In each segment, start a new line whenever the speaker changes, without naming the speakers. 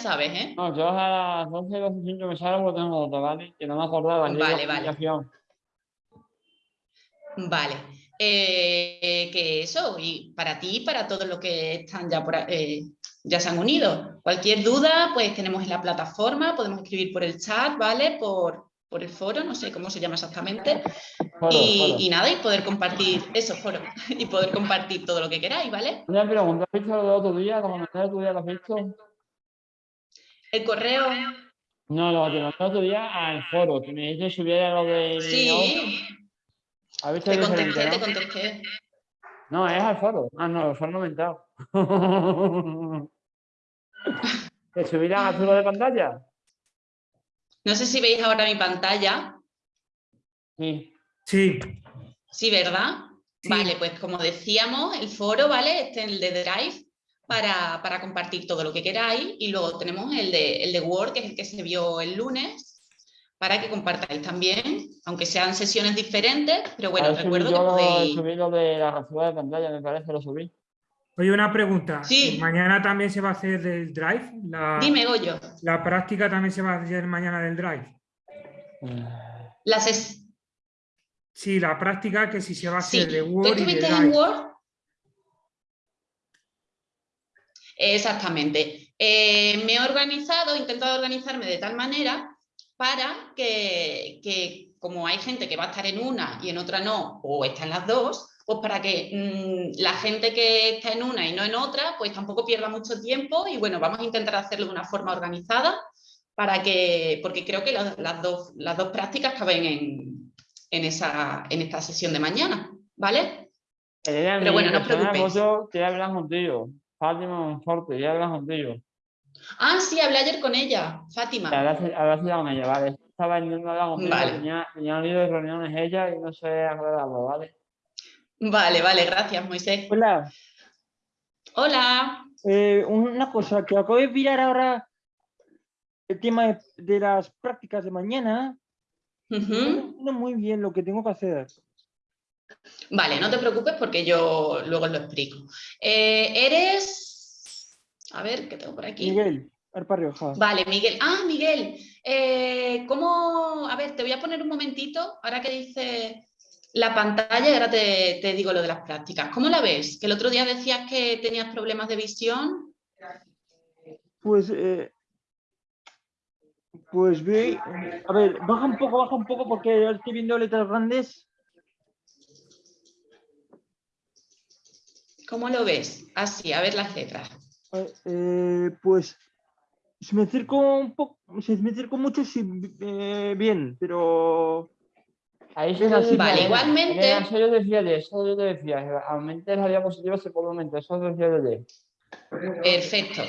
sabes, ¿eh?
No, yo a las 12 12 5 me salgo porque tengo otra, ¿vale? Que no me acordaba.
Vale, vale. Vale. Eh, que eso, y para ti y para todos los que están ya por eh, ya se han unido. Cualquier duda, pues tenemos en la plataforma, podemos escribir por el chat, ¿vale? Por, por el foro, no sé cómo se llama exactamente.
Foro,
y,
foro.
y nada, y poder compartir, eso, foro, y poder compartir todo lo que queráis, ¿vale?
Una pregunta, ¿has visto lo del otro día? ¿Lo comenté el otro día? ¿Lo has visto?
El correo,
No, lo que te otro día al foro, que me dijiste que subiera lo de...
sí,
¿Has visto
te contesté, te contesté.
No, es al foro. Ah, no, el foro no me he entrado. ¿Que subirán a azul de pantalla?
No sé si veis ahora mi pantalla.
Sí.
Sí,
Sí, ¿verdad?
Sí.
Vale, pues como decíamos, el foro, ¿vale? Este es el de Drive para, para compartir todo lo que queráis y luego tenemos el de, el de Word, que es el que se vio el lunes, para que compartáis también, aunque sean sesiones diferentes, pero bueno, recuerdo que
yo
podéis...
subí lo de la captura de pantalla, me parece, lo subí.
oye, una pregunta.
Sí.
¿Mañana también se va a hacer del Drive? La,
Dime, Goyo,
la práctica también se va a hacer mañana del Drive.
la ses-
Sí, la práctica que si se va a
Sí,
hacer de
¿tú
Word y de
estuviste
Drive.
en Word? Exactamente. Eh, me he organizado, he intentado organizarme de tal manera para que, que como hay gente que va a estar en una y en otra no, o está en las dos, pues para que mm, la gente que está en una y no en otra, pues tampoco pierda mucho tiempo y bueno, vamos a intentar hacerlo de una forma organizada para que, porque creo que las, las dos, las dos prácticas caben en, en, esa, en esta sesión de mañana, ¿vale?
Elena,
Pero bueno, no os preocupéis.
Quiere hablar contigo. Fátima Monforte, quiere hablar contigo.
Ah, sí, hablé ayer con ella, Fátima.
Hablas con ella, vale. Estaba intentando hablar contigo,
Vale.
tenía, tenía un lío de reuniones ella y no sé aclararlo, ¿vale?
Vale, vale, gracias, Moisés.
Hola,
Hola.
eh, una cosa, que acabo de mirar ahora el tema de, de las prácticas de mañana. No
Ujú.
entiendo muy bien lo que tengo que hacer.
Vale, no te preocupes porque yo luego lo explico. Eh, eres... A ver, ¿qué tengo por aquí?
Miguel, Arpa Rioja.
Vale, Miguel. Ah, Miguel. eh, ¿Cómo...? A ver, te voy a poner un momentito, ahora que dice la pantalla y ahora te, te digo lo de las prácticas. ¿Cómo la ves? Que el otro día decías que tenías problemas de visión.
Pues, eh, pues ve, a ver, baja un poco, baja un poco porque estoy viendo letras grandes.
¿Cómo lo ves? Así, a ver las letras.
Eh, eh, pues, si me acerco un poco, si me acerco mucho, sí, eh, bien, pero
Ahí
Es así,
Vale, igualmente...
Elena, eso yo decía de eso, yo te decía, aumente la diapositiva se puede aumentar, eso decía de
Perfecto.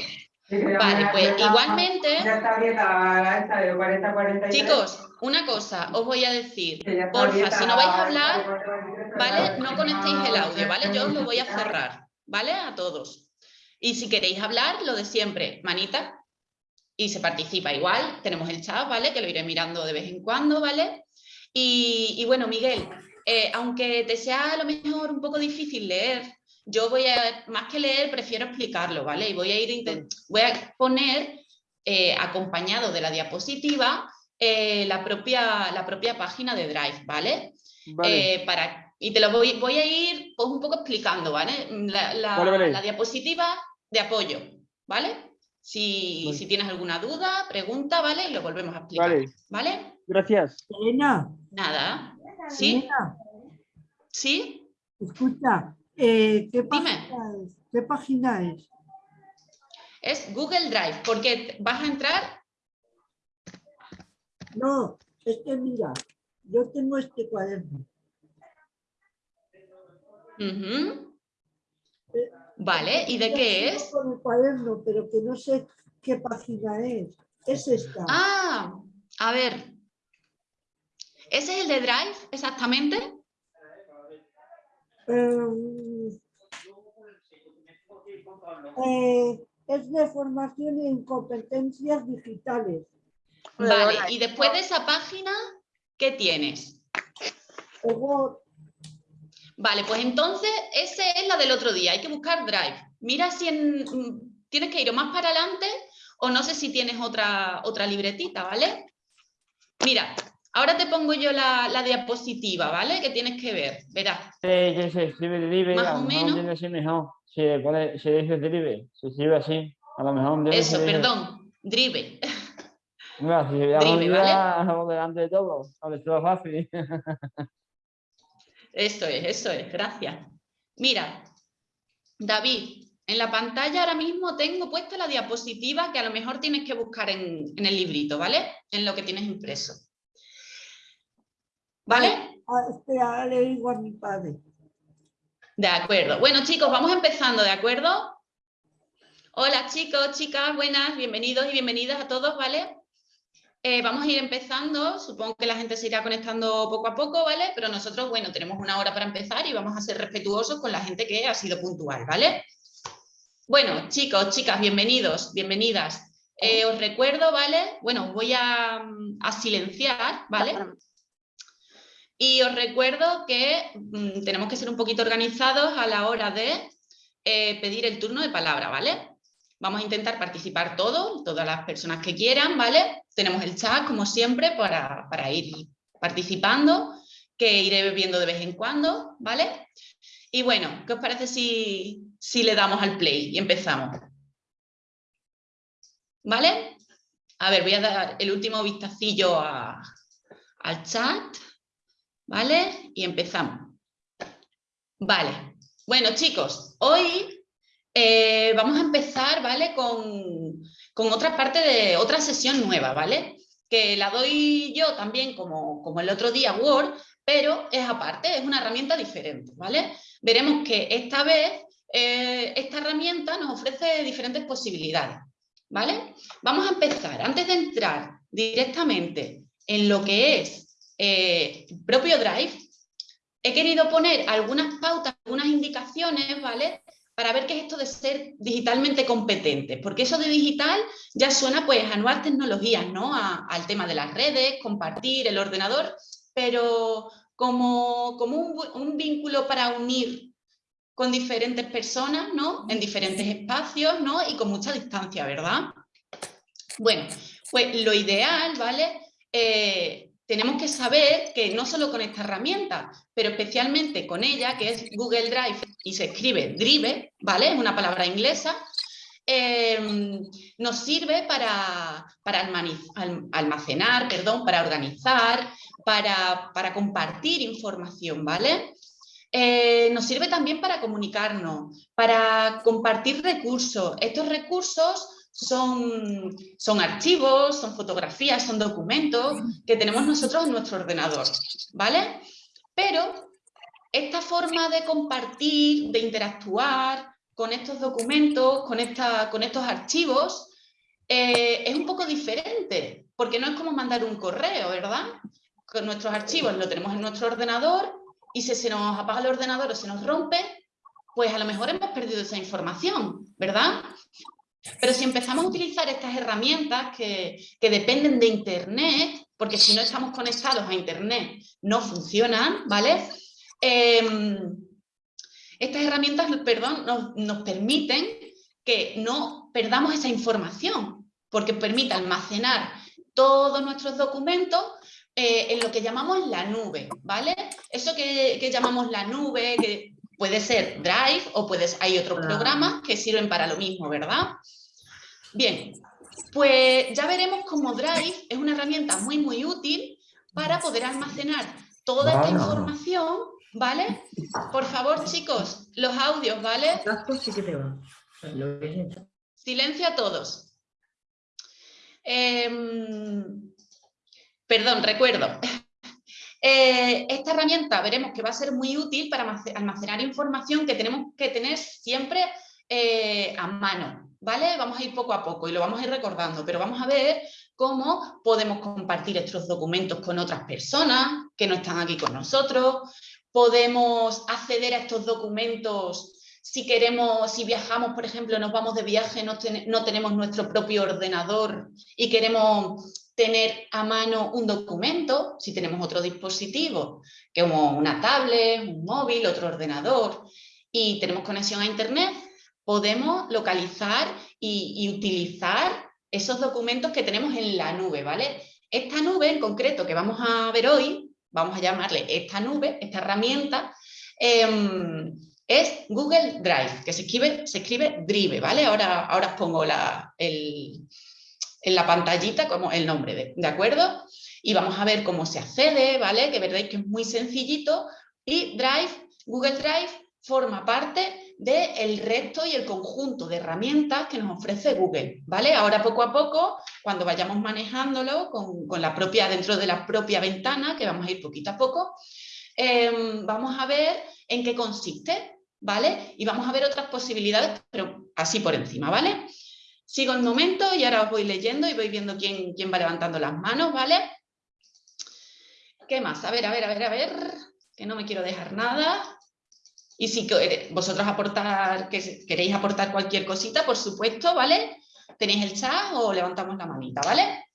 Vale, pues igualmente,
Ya está esta de 40 43.
chicos, una cosa os voy a decir. Porfa, si no vais a
la-
hablar,
la de 43,
¿vale? No conectéis el audio, ¿vale? Yo os lo voy a cerrar, ¿vale? A todos. Y si queréis hablar, lo de siempre, manita, y se participa igual. Tenemos el chat, ¿vale? Que lo iré mirando de vez en cuando, ¿vale? Y, y bueno, Miguel, eh, aunque te sea a lo mejor un poco difícil leer, yo voy a, más que leer, prefiero explicarlo, ¿vale? Y voy a ir, voy a poner, eh, acompañado de la diapositiva, eh, la, propia, la propia página de Drive, ¿vale?
vale.
Eh, para, y te lo voy, voy a ir pues, un poco explicando, ¿vale? La, la-
Vale, vale.
la diapositiva de apoyo, ¿vale? Si,
Vale.
si tienes alguna duda, pregunta, ¿vale? Y lo volvemos a explicar,
Vale,
¿vale?
gracias.
Elena,
Nada. ¿Sí?
Elena,
¿Sí?
escucha, eh, ¿qué, página es? ¿qué página es?
Es Google Drive, porque vas a entrar...
No, es que mira, yo tengo este cuaderno.
Ujú. Vale, ¿y de qué es?
Con el cuaderno, pero que no sé qué página es. Es esta.
Ah, a ver. ¿Ese es el de Drive, exactamente?
Eh, eh, es de formación en competencias digitales.
Vale, y después de esa página, ¿qué tienes?
Luego,
Vale, pues entonces esa es la del otro día. Hay que buscar Drive. Mira si en- mm, tienes que ir o más para adelante o no sé si tienes otra, otra libretita, ¿vale? Mira, ahora te pongo yo la, la diapositiva, ¿vale? Que tienes que ver, verás.
Eh, que se escribe drive,
Más
a
o menos.
entiende así mejor. Pone, se dice drive, se escribe así. A lo mejor
Eso,
se
perdón, drive.
Si
Drive,
por delante de todo, a ver, todo fácil.
Eso es, eso es, gracias. Mira, David, en la pantalla ahora mismo tengo puesta la diapositiva que a lo mejor tienes que buscar en, en el librito, ¿vale? En lo que tienes impreso. ¿Vale?
Espera, le digo a mi padre.
De acuerdo. Bueno, chicos, vamos empezando, ¿de acuerdo? Hola, chicos, chicas, buenas, bienvenidos y bienvenidas a todos, ¿vale? Eh, vamos a ir empezando, supongo que la gente se irá conectando poco a poco, ¿vale? Pero nosotros, bueno, tenemos una hora para empezar y vamos a ser respetuosos con la gente que ha sido puntual, ¿vale? Bueno, chicos, chicas, bienvenidos, bienvenidas. Eh, os recuerdo, ¿vale? Bueno, voy a, mm, a silenciar, ¿vale? Y os recuerdo que mm, tenemos que ser un poquito organizados a la hora de eh, pedir el turno de palabra, ¿vale? Vamos a intentar participar todos, todas las personas que quieran, ¿vale? Tenemos el chat, como siempre, para, para ir participando, que iré viendo de vez en cuando, ¿vale? Y bueno, ¿qué os parece si, si le damos al play y empezamos? ¿Vale? A ver, voy a dar el último vistacillo al chat. ¿Vale? Y empezamos. Vale. Bueno, chicos, hoy eh, vamos a empezar, ¿vale? Con, con otra parte de otra sesión nueva, ¿vale? Que la doy yo también como, como el otro día Word, pero es aparte, es una herramienta diferente, ¿vale? Veremos que esta vez eh, esta herramienta nos ofrece diferentes posibilidades, ¿vale? Vamos a empezar, antes de entrar directamente en lo que es eh, propio Drive, he querido poner algunas pautas, algunas indicaciones, ¿vale? Para ver qué es esto de ser digitalmente competente, porque eso de digital ya suena pues a nuevas tecnologías, ¿no? Al tema de las redes, compartir, el ordenador, pero como, como un vínculo para unir con diferentes personas, ¿no? En diferentes espacios, ¿no? Y con mucha distancia, ¿verdad? Bueno, pues lo ideal, ¿vale? Eh, tenemos que saber que no solo con esta herramienta, pero especialmente con ella, que es Google Drive y se escribe Drive, ¿vale? Es una palabra inglesa, eh, nos sirve para, para almacenar, perdón, para organizar, para, para compartir información, ¿vale? Eh, nos sirve también para comunicarnos, para compartir recursos. Estos recursos son, son archivos, son fotografías, son documentos que tenemos nosotros en nuestro ordenador, ¿vale? Pero esta forma de compartir, de interactuar con estos documentos, con, esta, con estos archivos, eh, es un poco diferente, porque no es como mandar un correo, ¿verdad? Con nuestros archivos lo tenemos en nuestro ordenador y si se nos apaga el ordenador o se nos rompe, pues a lo mejor hemos perdido esa información, ¿verdad? Pero si empezamos a utilizar estas herramientas que, que dependen de Internet, porque si no estamos conectados a Internet no funcionan, ¿vale? Em, estas herramientas, perdón, nos, nos permiten que no perdamos esa información, porque permite almacenar todos nuestros documentos eh, en lo que llamamos la nube, ¿vale? Eso que, que llamamos la nube, que puede ser Drive o puede, hay otros
Ah.
programas que sirven para lo mismo, ¿verdad? Bien, pues ya veremos cómo Drive es una herramienta muy, muy útil para poder almacenar toda esta información, ¿vale? Por favor, chicos, los audios, ¿vale?
Casco sí que te va. Lo que he hecho.
Silencio a todos. Em, perdón, recuerdo. Eh, esta herramienta veremos que va a ser muy útil para almace- almacenar información que tenemos que tener siempre eh, a mano, ¿vale? Vamos a ir poco a poco y lo vamos a ir recordando, pero vamos a ver cómo podemos compartir estos documentos con otras personas que no están aquí con nosotros, podemos acceder a estos documentos si queremos, si viajamos, por ejemplo, nos vamos de viaje, no tenemos nuestro propio ordenador y queremos tener a mano un documento, si tenemos otro dispositivo, como una tablet, un móvil, otro ordenador, y tenemos conexión a internet, podemos localizar y, utilizar esos documentos que tenemos en la nube, ¿vale? Esta nube en concreto que vamos a ver hoy, vamos a llamarle esta nube, esta herramienta, em, es Google Drive, que se escribe, se escribe Drive, ¿vale? Ahora, ahora os pongo la, el, en la pantallita como el nombre, de, ¿de acuerdo? Y vamos a ver cómo se accede, ¿vale? Que veréis que es muy sencillito. Y Drive, Google Drive forma parte del resto y el conjunto de herramientas que nos ofrece Google, ¿vale? Ahora poco a poco, cuando vayamos manejándolo con, con la propia, dentro de la propia ventana, que vamos a ir poquito a poco, em, vamos a ver en qué consiste, ¿vale? Y vamos a ver otras posibilidades, pero así por encima, ¿vale? Sigo el momento y ahora os voy leyendo y voy viendo quién, quién va levantando las manos, ¿vale? ¿Qué más? A ver, a ver, a ver, a ver, que no me quiero dejar nada. Y si vosotros aportar, que queréis aportar cualquier cosita, por supuesto, ¿vale? Tenéis el chat o levantamos la manita, ¿vale?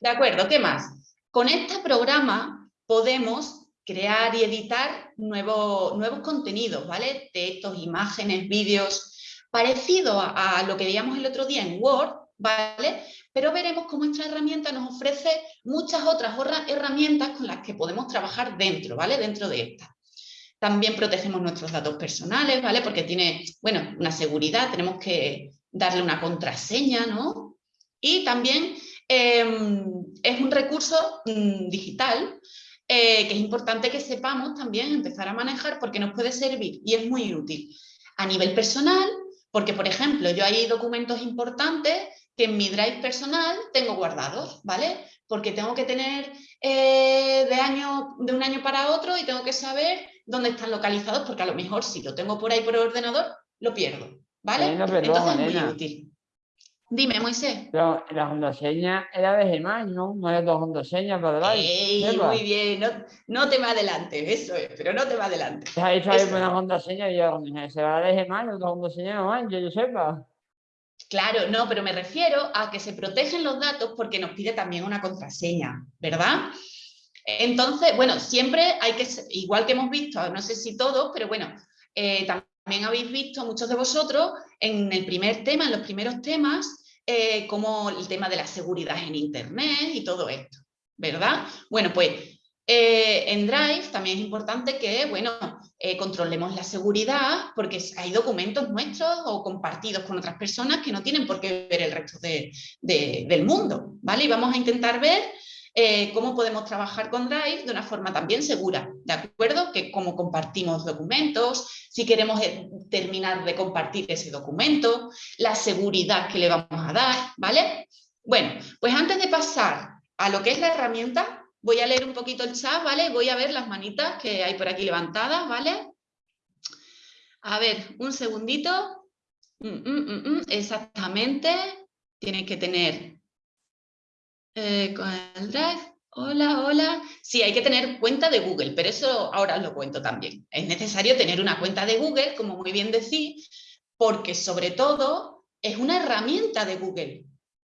De acuerdo, ¿qué más? Con este programa podemos crear y editar nuevos contenidos, ¿vale? Textos, imágenes, vídeos, parecido a, lo que veíamos el otro día en Word, ¿vale? Pero veremos cómo esta herramienta nos ofrece muchas otras herramientas con las que podemos trabajar dentro, ¿vale? Dentro de esta. También protegemos nuestros datos personales, ¿vale? Porque tiene, bueno, una seguridad, tenemos que darle una contraseña, ¿no? Y también eh, es un recurso mmm, digital eh, que es importante que sepamos también empezar a manejar porque nos puede servir y es muy útil a nivel personal, porque por ejemplo yo hay documentos importantes que en mi drive personal tengo guardados, ¿vale? Porque tengo que tener eh, de, año, de un año para otro y tengo que saber dónde están localizados, porque a lo mejor si lo tengo por ahí por ordenador, lo pierdo, ¿vale?
Perdón,
Entonces es muy útil. Dime, Moisés.
Pero la contraseña era de Gmail, ¿no? No era contraseña para Drive.
Ey, muy bien, no, no te me adelante, eso es, pero no te me adelante.
Se ha dicho ahí una contraseña y yo, se va de Gmail, otra contraseña no manches, yo sepa.
Claro, no, pero me refiero a que se protegen los datos porque nos pide también una contraseña, ¿verdad? Entonces, bueno, siempre hay que, igual que hemos visto, no sé si todos, pero bueno, eh, también habéis visto muchos de vosotros en el primer tema, en los primeros temas, eh, como el tema de la seguridad en Internet y todo esto, ¿verdad? Bueno, pues eh, en Drive también es importante que, bueno, eh, controlemos la seguridad porque hay documentos nuestros o compartidos con otras personas que no tienen por qué ver el resto de- del mundo, ¿vale? Y vamos a intentar ver eh, cómo podemos trabajar con Drive de una forma también segura, ¿de acuerdo? Que cómo compartimos documentos, si queremos eh, terminar de compartir ese documento, la seguridad que le vamos a dar, ¿vale? Bueno, pues antes de pasar a lo que es la herramienta, voy a leer un poquito el chat, ¿vale? Voy a ver las manitas que hay por aquí levantadas, ¿vale? A ver, un segundito. Mm, mm, mm, exactamente. Tienes que tener eh, con el Drive. Hola, hola. Sí, hay que tener cuenta de Google, pero eso ahora os lo cuento también. Es necesario tener una cuenta de Google, como muy bien decís, porque sobre todo es una herramienta de Google,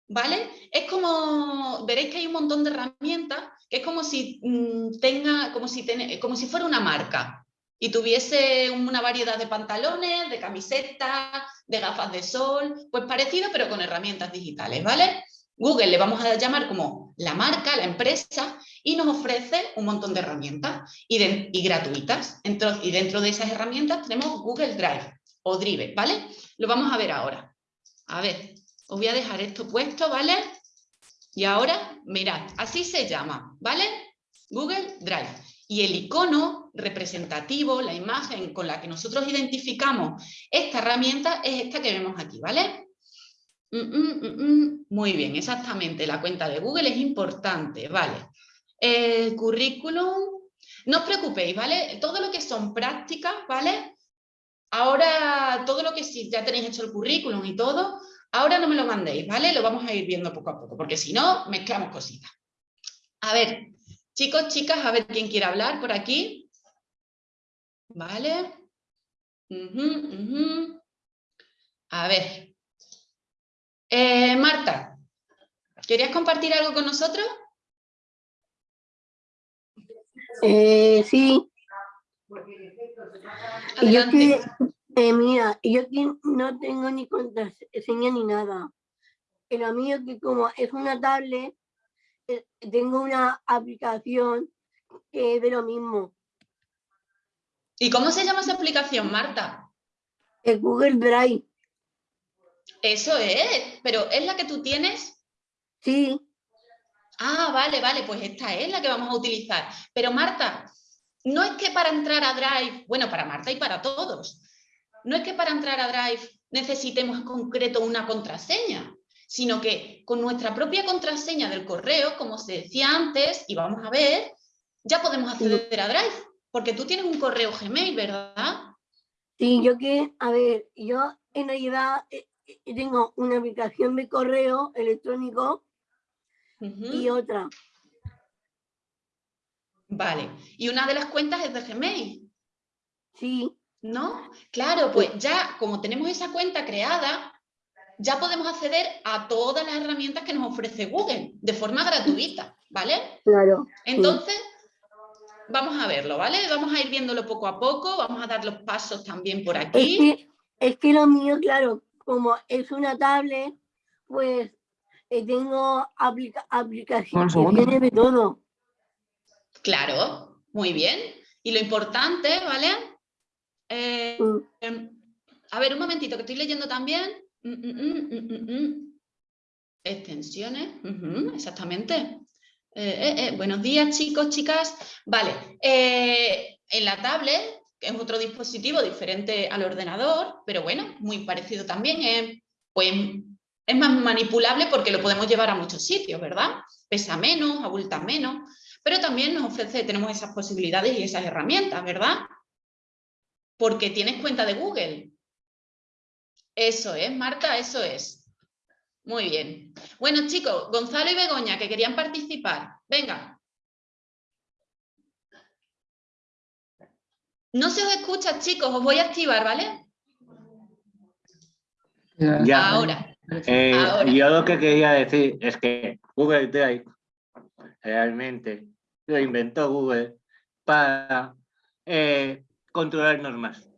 ¿vale? Es como, veréis que hay un montón de herramientas que es como si mm, tenga, como si, como si fuera una marca y tuviese una variedad de pantalones, de camisetas, de gafas de sol, pues parecido pero con herramientas digitales, ¿vale? Google le vamos a llamar como la marca, la empresa, y nos ofrece un montón de herramientas y, gratuitas. Entro- y dentro de esas herramientas tenemos Google Drive o Drive, ¿vale? Lo vamos a ver ahora. A ver, os voy a dejar esto puesto, ¿vale? Y ahora, mirad, así se llama, ¿vale? Google Drive. Y el icono representativo, la imagen con la que nosotros identificamos esta herramienta es esta que vemos aquí, ¿vale? Mm, mm, mm. Muy bien, exactamente. La cuenta de Google es importante, ¿vale? El currículum, no os preocupéis, ¿vale? Todo lo que son prácticas, ¿vale? Ahora, todo lo que sí, ya tenéis hecho el currículum y todo, ahora no me lo mandéis, ¿vale? Lo vamos a ir viendo poco a poco, porque si no, mezclamos cositas. A ver, chicos, chicas, a ver quién quiere hablar por aquí. ¿Vale? A ver. Eh, Marta, ¿querías compartir algo con nosotros?
Eh, sí, yo que, eh, mira, yo que no tengo ni contraseña ni nada. en lo mío que como es una tablet, eh, tengo una aplicación que es de lo mismo,
¿Y cómo se llama esa aplicación, Marta?
el Google Drive.
Eso es, pero ¿es la que tú tienes?
Sí,
Ah, vale, vale, pues esta es la que vamos a utilizar. Pero Marta, no es que para entrar a Drive, bueno, para Marta y para todos, no es que para entrar a Drive necesitemos en concreto una contraseña, sino que con nuestra propia contraseña del correo, como se decía antes, y vamos a ver, ya podemos acceder a Drive, porque tú tienes un correo Gmail, ¿verdad?
sí, yo que, a ver, yo en realidad eh, tengo una aplicación de correo electrónico y otra.
Vale, y una de las cuentas es de Gmail.
Sí,
¿No? Claro, pues ya como tenemos esa cuenta creada, ya podemos acceder a todas las herramientas que nos ofrece Google de forma gratuita, ¿vale?
claro.
Entonces, vamos a verlo, ¿vale? Vamos a ir viéndolo poco a poco, vamos a dar los pasos también por
Es
aquí.
que, es que lo mío, claro, como es una tablet, pues eh, tengo aplica aplicaciones
segundo.
de todo.
Claro, muy bien. Y lo importante, ¿vale? Eh,
Mm,
Em, a ver, un momentito, que estoy leyendo también. Mm, mm, mm, mm, mm, mm. Extensiones, exactamente. Eh, eh, eh, Buenos días, chicos, chicas. Vale, eh, en la tablet, es otro dispositivo diferente al ordenador, pero bueno, muy parecido también, eh, pues es más manipulable porque lo podemos llevar a muchos sitios, ¿verdad? Pesa menos, abulta menos, pero también nos ofrece, tenemos esas posibilidades y esas herramientas, ¿verdad? porque tienes cuenta de Google. Eso es, Marta, eso es. Muy bien. Bueno, chicos, Gonzalo y Begoña, que querían participar. Venga. No se os escucha, chicos, os voy a activar, ¿vale?
Ya.
Ahora.
Eh,
Ahora.
yo lo que quería decir es que Google Drive realmente lo inventó Google para eh, controlarnos más.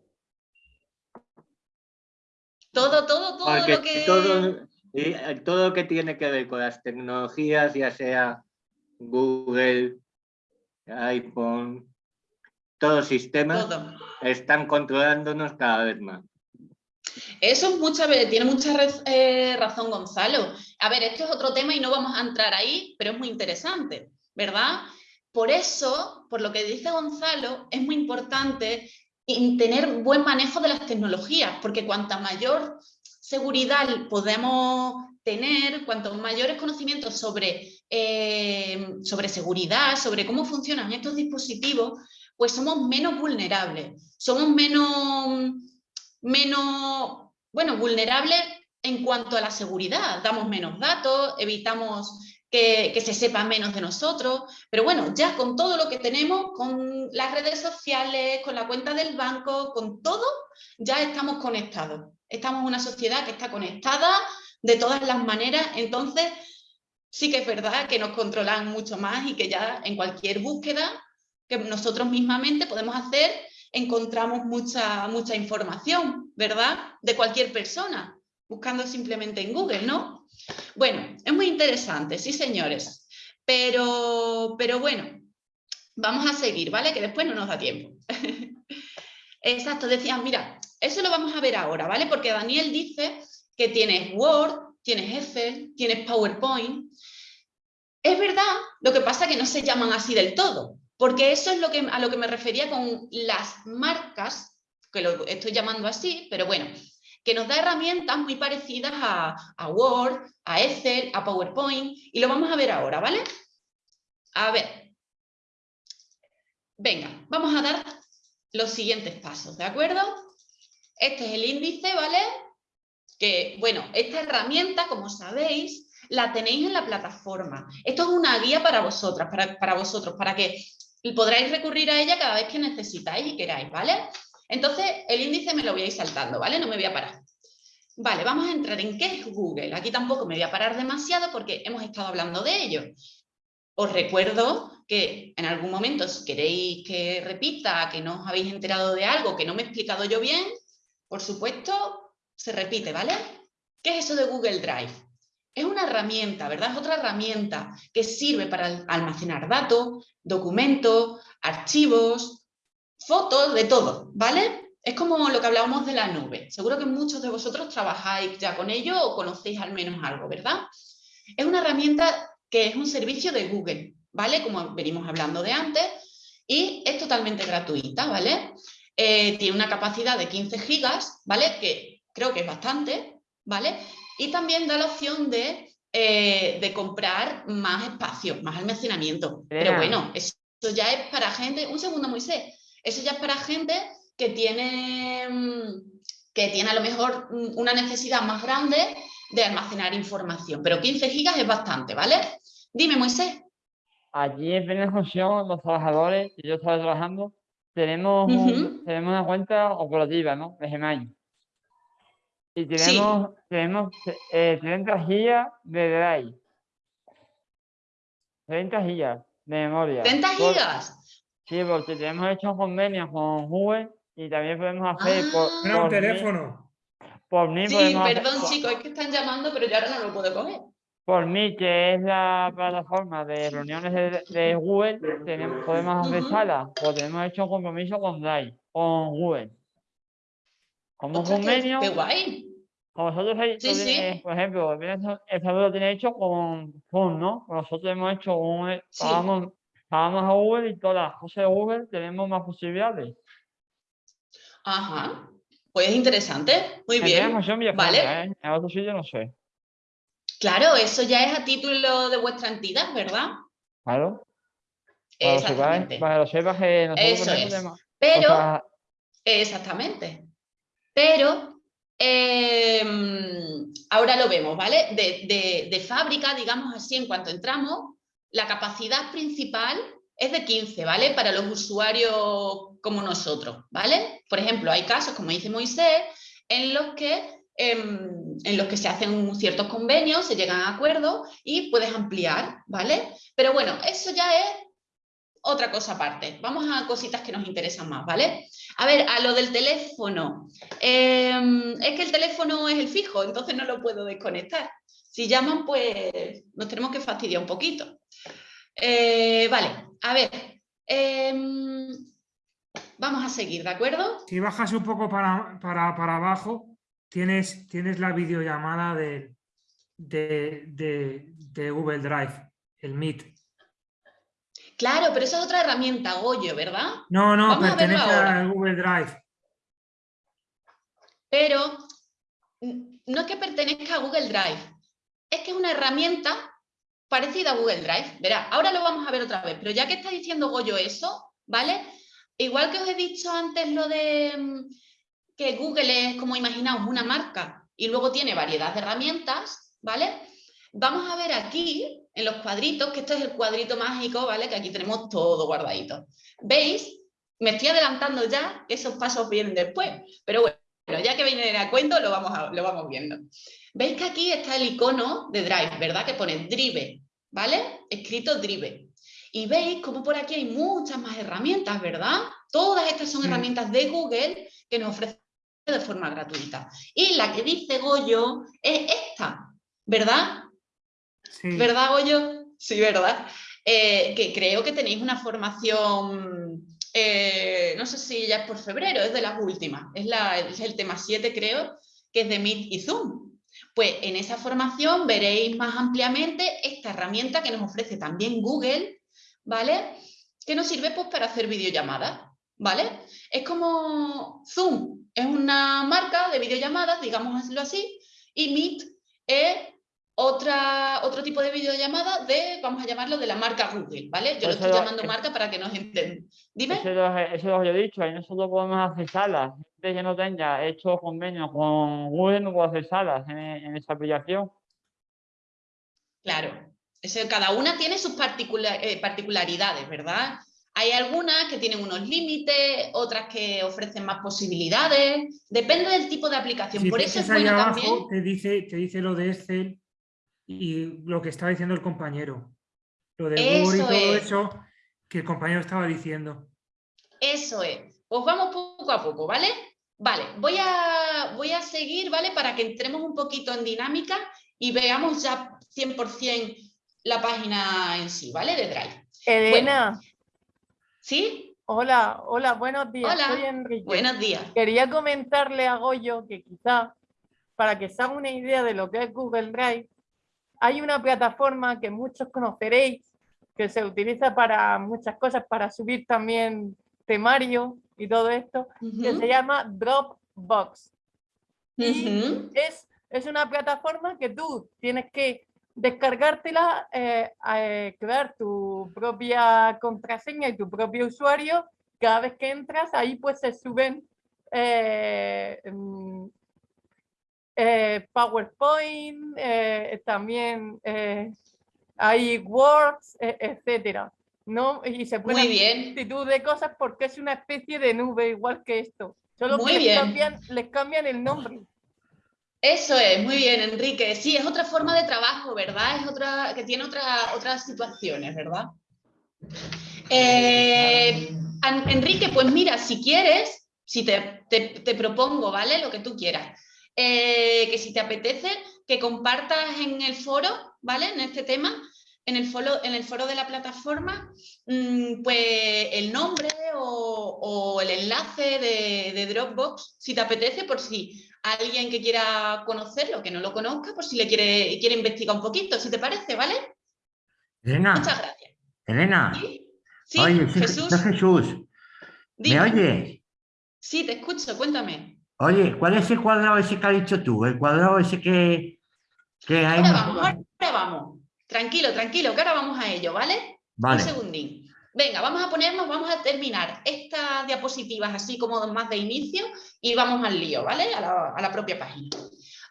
Todo, todo, todo
Porque
lo que...
todo, y, eh, todo lo que tiene que ver con las tecnologías, ya sea Google, iPhone, todos sistemas,
todo.
están controlándonos cada vez más.
Eso es mucha, ve- tiene mucha eh, razón Gonzalo. A ver, esto es otro tema y no vamos a entrar ahí, pero es muy interesante, ¿verdad? Por eso, por lo que dice Gonzalo, es muy importante tener buen manejo de las tecnologías, porque cuanta mayor seguridad podemos tener, cuantos mayores conocimientos sobre, eh, sobre seguridad, sobre cómo funcionan estos dispositivos, pues somos menos vulnerables, somos menos menos, bueno, vulnerables en cuanto a la seguridad. Damos menos datos, evitamos que, que se sepa menos de nosotros, pero bueno, ya con todo lo que tenemos, con las redes sociales, con la cuenta del banco, con todo, ya estamos conectados. Estamos en una sociedad que está conectada de todas las maneras, entonces sí que es verdad que nos controlan mucho más y que ya en cualquier búsqueda que nosotros mismamente podemos hacer, encontramos mucha, mucha información, ¿verdad? De cualquier persona, buscando simplemente en Google, ¿no? Bueno, es muy interesante, sí señores, pero, pero bueno, vamos a seguir, ¿vale? Que después no nos da tiempo. Exacto, decían, mira, eso lo vamos a ver ahora, ¿vale? Porque Daniel dice que tienes Word, tienes Excel, tienes PowerPoint. Es verdad, lo que pasa es que no se llaman así del todo, porque eso es lo que, a lo que me refería con las marcas, que lo estoy llamando así, pero bueno, que nos da herramientas muy parecidas a, Word, a Excel, a PowerPoint, y lo vamos a ver ahora, ¿vale? A ver. Venga, vamos a dar los siguientes pasos, ¿de acuerdo? Este es el índice, ¿vale? Que, bueno, esta herramienta, como sabéis, la tenéis en la plataforma. Esto es una guía para vosotras, para, para vosotros, para que podráis recurrir a ella cada vez que necesitáis y queráis, ¿vale? Entonces, el índice me lo voy a ir saltando, ¿vale? No me voy a parar. Vale, vamos a entrar en qué es Google. Aquí tampoco me voy a parar demasiado porque hemos estado hablando de ello. Os recuerdo que en algún momento, si queréis que repita, que no os habéis enterado de algo, que no me he explicado yo bien, por supuesto, se repite, ¿vale? ¿Qué es eso de Google Drive? Es una herramienta, ¿verdad? Es otra herramienta que sirve para al- almacenar datos, documentos, archivos, fotos, de todo, ¿vale? Es como lo que hablábamos de la nube. Seguro que muchos de vosotros trabajáis ya con ello o conocéis al menos algo, ¿verdad? Es una herramienta que es un servicio de Google, ¿vale? Como venimos hablando de antes, y es totalmente gratuita, ¿vale? Eh, tiene una capacidad de 15 gigas, ¿vale? Que creo que es bastante, ¿vale? Y también da la opción de, eh, de comprar más espacio, más almacenamiento. Pero bueno, eso ya es para gente... Un segundo, Moisés. Eso ya es para gente que tiene, mm, que tiene a lo mejor mm, una necesidad más grande de almacenar información. Pero 15 gigas es bastante, ¿vale? Dime, Moisés.
Allí en función, los trabajadores, y yo estaba trabajando, tenemos, un- tenemos una cuenta operativa, ¿no? De Gmail. Y tenemos, tenemos eh, 30 gigas de Drive. 30 gigas de memoria.
30
Por-
gigas.
Sí, porque tenemos hecho convenios con Google y también podemos hacer por,
Ah.
Un
por mí-
teléfono.
por mí
Sí,
hacer-
perdón
por-
chicos, es que están llamando, pero yo ahora no lo puedo coger.
Por mí, que es la plataforma de reuniones de, de Google, tenemos, podemos hacer salas, porque hemos hecho un compromiso con Drive, con Google. Como un
Ostras, qué,
convenio,
qué guay.
como habéis-
Sí,
por ejemplo, el Salud lo tiene hecho con Zoom, ¿no? Nosotros hemos hecho un, eh,
Sí.
pagamos, pagamos a Google y todas las cosas de Google tenemos más posibilidades.
Ajá. Pues es interesante. Muy
En
bien. Vale.
¿eh? En otro sitio no sé.
Claro, eso ya es a título de vuestra entidad, ¿verdad?
Claro. Para que lo sepáis-
Exactamente.
para que lo sepas que nosotros
Eso es. Pero,
cosas-
exactamente. Pero, em, ahora lo vemos, ¿vale? De, fábrica, digamos así, en cuanto entramos, la capacidad principal es de 15, ¿vale? Para los usuarios como nosotros, ¿vale? Por ejemplo, hay casos, como dice Moisés, en los que, em, en los que se hacen ciertos convenios, se llegan a acuerdos y puedes ampliar, ¿vale? Pero bueno, eso ya es otra cosa aparte. Vamos a cositas que nos interesan más, ¿vale? A ver, a lo del teléfono. Em, es que el teléfono es el fijo, entonces no lo puedo desconectar. Si llaman, pues nos tenemos que fastidiar un poquito. Eh, vale, a ver. em, vamos a seguir, ¿de acuerdo?
Si bajas un poco para, para, para abajo, tienes, tienes la videollamada de, de, de- de Google Drive, el Meet.
Claro, pero esa es otra herramienta, Goyo, ¿verdad?
No, no,
Vamos a
pertenece al Google Drive.
Pero no es que pertenezca a Google Drive, es que es una herramienta parecida a Google Drive. Verá, ahora lo vamos a ver otra vez, pero ya que está diciendo Goyo eso, ¿vale? Igual que os he dicho antes lo de mm, que Google es, como imaginaos, una marca y luego tiene variedad de herramientas, ¿vale? Vamos a ver aquí, en los cuadritos, que esto es el cuadrito mágico, ¿vale? Que aquí tenemos todo guardadito. ¿Veis? Me estoy adelantando ya, que esos pasos vienen después, pero bueno. Ya que viene a cuento, lo vamos, a- lo vamos viendo. Veis que aquí está el icono de Drive, ¿verdad? Que pone Drive, ¿vale? Escrito Drive. Y veis como por aquí hay muchas más herramientas, ¿verdad? Todas estas son
Sí.
herramientas de Google que nos ofrecen de forma gratuita. Y la que dice Goyo es esta, ¿verdad? ¿Verdad, Goyo? Sí, ¿verdad? Eh, que creo que tenéis una formación, eh, no sé si ya es por febrero, es de las últimas, es, la, es el tema 7 creo, que es de Meet y Zoom. Pues en esa formación veréis más ampliamente esta herramienta que nos ofrece también Google, ¿vale? Que nos sirve pues para hacer videollamadas, ¿vale? Es como Zoom, es una marca de videollamadas, digámoslo así, y Meet es otra, otro tipo de videollamada de, vamos a llamarlo, de la marca Google, ¿vale? Yo lo estoy
lo-
llamando marca para que nos entiendan. Dime.
Eso lo, eso lo he dicho, ahí nosotros podemos hacer salas. Gente que no tenga hecho convenio con Google no puede hacer salas en, en esa aplicación.
Claro, eso, cada una tiene sus particula- eh, particularidades, ¿verdad? Hay algunas que tienen unos límites, otras que ofrecen más posibilidades, depende del tipo de aplicación.
Si
Por eso es bueno
abajo,
también.
te dice, te dice lo de Excel y lo que estaba diciendo el compañero. Lo de Google y
Eso
todo
es.
eso que el compañero estaba diciendo.
Eso es. Pues vamos poco a poco, ¿vale? Vale, voy a, voy a seguir, ¿vale? Para que entremos un poquito en dinámica y veamos ya 100% la página en sí, ¿vale? De Drive.
Elena,
¿Sí?
hola, hola, buenos días.
Hola,
Soy Enrique.
Buenos días.
Quería comentarle a Goyo que quizá, para que se haga una idea de lo que es Google Drive, hay una plataforma que muchos conoceréis, que se utiliza para muchas cosas, para subir también temario y todo esto, que se llama Dropbox. Y es, es una plataforma que tú tienes que descargártela, eh, eh, crear tu propia contraseña y tu propio usuario. Cada vez que entras, ahí pues se suben eh, mm, eh, PowerPoint, eh, también eh, hay Words, eh, etcétera. ¿no? Y se pueden
Muy
hacer multitud de cosas porque es una especie de nube igual que esto. Solo
Muy
que les
bien.
cambian, les cambian el nombre.
Eso es, muy bien, Enrique. Sí, es otra forma de trabajo, ¿verdad? Es otra, que tiene otra, otras situaciones, ¿verdad? Eh, Enrique, pues mira, si quieres, si te, te- te propongo, ¿vale? Lo que tú quieras. Eh, que si te apetece, que compartas en el foro, ¿vale? En este tema, en el foro, en el foro de la plataforma, mm, pues el nombre o, o el enlace de, de Dropbox, si te apetece, por si alguien que quiera conocerlo, que no lo conozca, por si le quiere, quiere investigar un poquito, si te parece, ¿vale?
Elena,
Muchas gracias.
Elena,
¿Sí? Sí,
oye, soy-
Jesús,
Jesús, ¿me oyes?
Sí, te escucho, cuéntame.
Oye, ¿cuál es el cuadrado ese que has dicho tú? El cuadrado ese que, que hay...
Ahora vamos, ahora vamos. Tranquilo, tranquilo, que ahora vamos a ello, ¿vale?
Vale,
Un segundín. Venga, vamos a ponernos, vamos a terminar estas diapositivas así como más de inicio y vamos al lío, ¿vale? A la, a la propia página.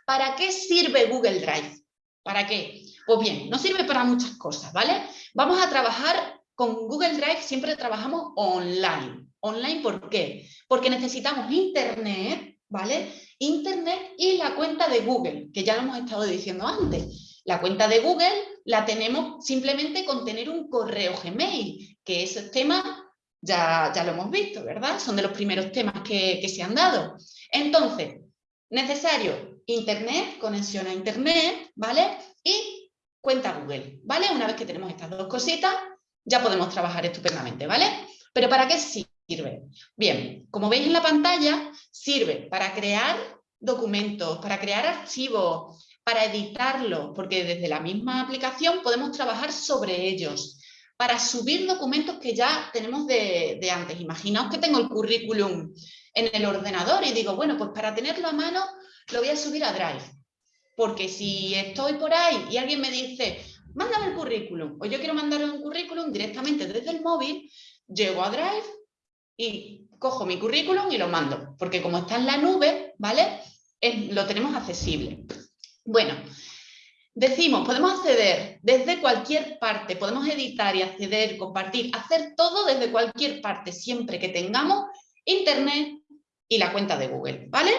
¿Para qué sirve Google Drive? ¿Para qué? Pues bien, no sirve para muchas cosas, ¿vale? Vamos a trabajar con Google Drive, siempre trabajamos online. ¿Online por qué? Porque necesitamos Internet, ¿vale? Internet y la cuenta de Google, que ya lo hemos estado diciendo antes. La cuenta de Google la tenemos simplemente con tener un correo Gmail, que esos temas ya, ya lo hemos visto, ¿verdad? Son de los primeros temas que, que se han dado. Entonces, necesario Internet, conexión a Internet, ¿vale? Y cuenta Google, ¿vale? Una vez que tenemos estas dos cositas, ya podemos trabajar estupendamente, ¿vale? Pero ¿para qué sirve? Bien, como veis en la pantalla, sirve para crear documentos, para crear archivos, para editarlos, porque desde la misma aplicación podemos trabajar sobre ellos, para subir documentos que ya tenemos de, de antes. Imaginaos que tengo el currículum en el ordenador y digo, bueno, pues para tenerlo a mano lo voy a subir a Drive. Porque si estoy por ahí y alguien me dice, mándame el currículum, o yo quiero mandarle un currículum directamente desde el móvil, llego a Drive y cojo mi currículum y lo mando. Porque como está en la nube, ¿vale? Lo tenemos accesible. Bueno, decimos, podemos acceder desde cualquier parte, podemos editar y acceder, compartir, hacer todo desde cualquier parte, siempre que tengamos internet y la cuenta de Google, ¿vale?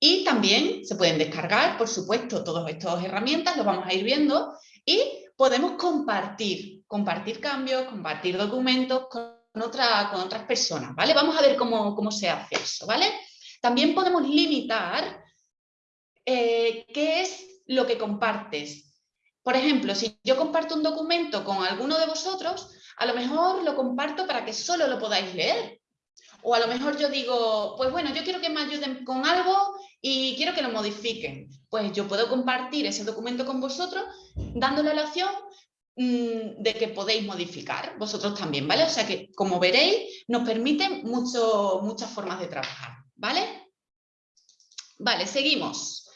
Y también se pueden descargar, por supuesto, todas estas herramientas, lo vamos a ir viendo, y podemos compartir, compartir cambios, compartir documentos con otras personas, ¿vale? Vamos a ver cómo, cómo se hace eso, ¿vale? También podemos limitar eh, qué es lo que compartes. Por ejemplo, si yo comparto un documento con alguno de vosotros, a lo mejor lo comparto para que solo lo podáis leer. O a lo mejor yo digo, pues bueno, yo quiero que me ayuden con algo y quiero que lo modifiquen. Pues yo puedo compartir ese documento con vosotros dándole la opción de que podéis modificar vosotros también, ¿vale? O sea que, como veréis, nos permiten mucho, muchas formas de trabajar, ¿vale? Vale, seguimos.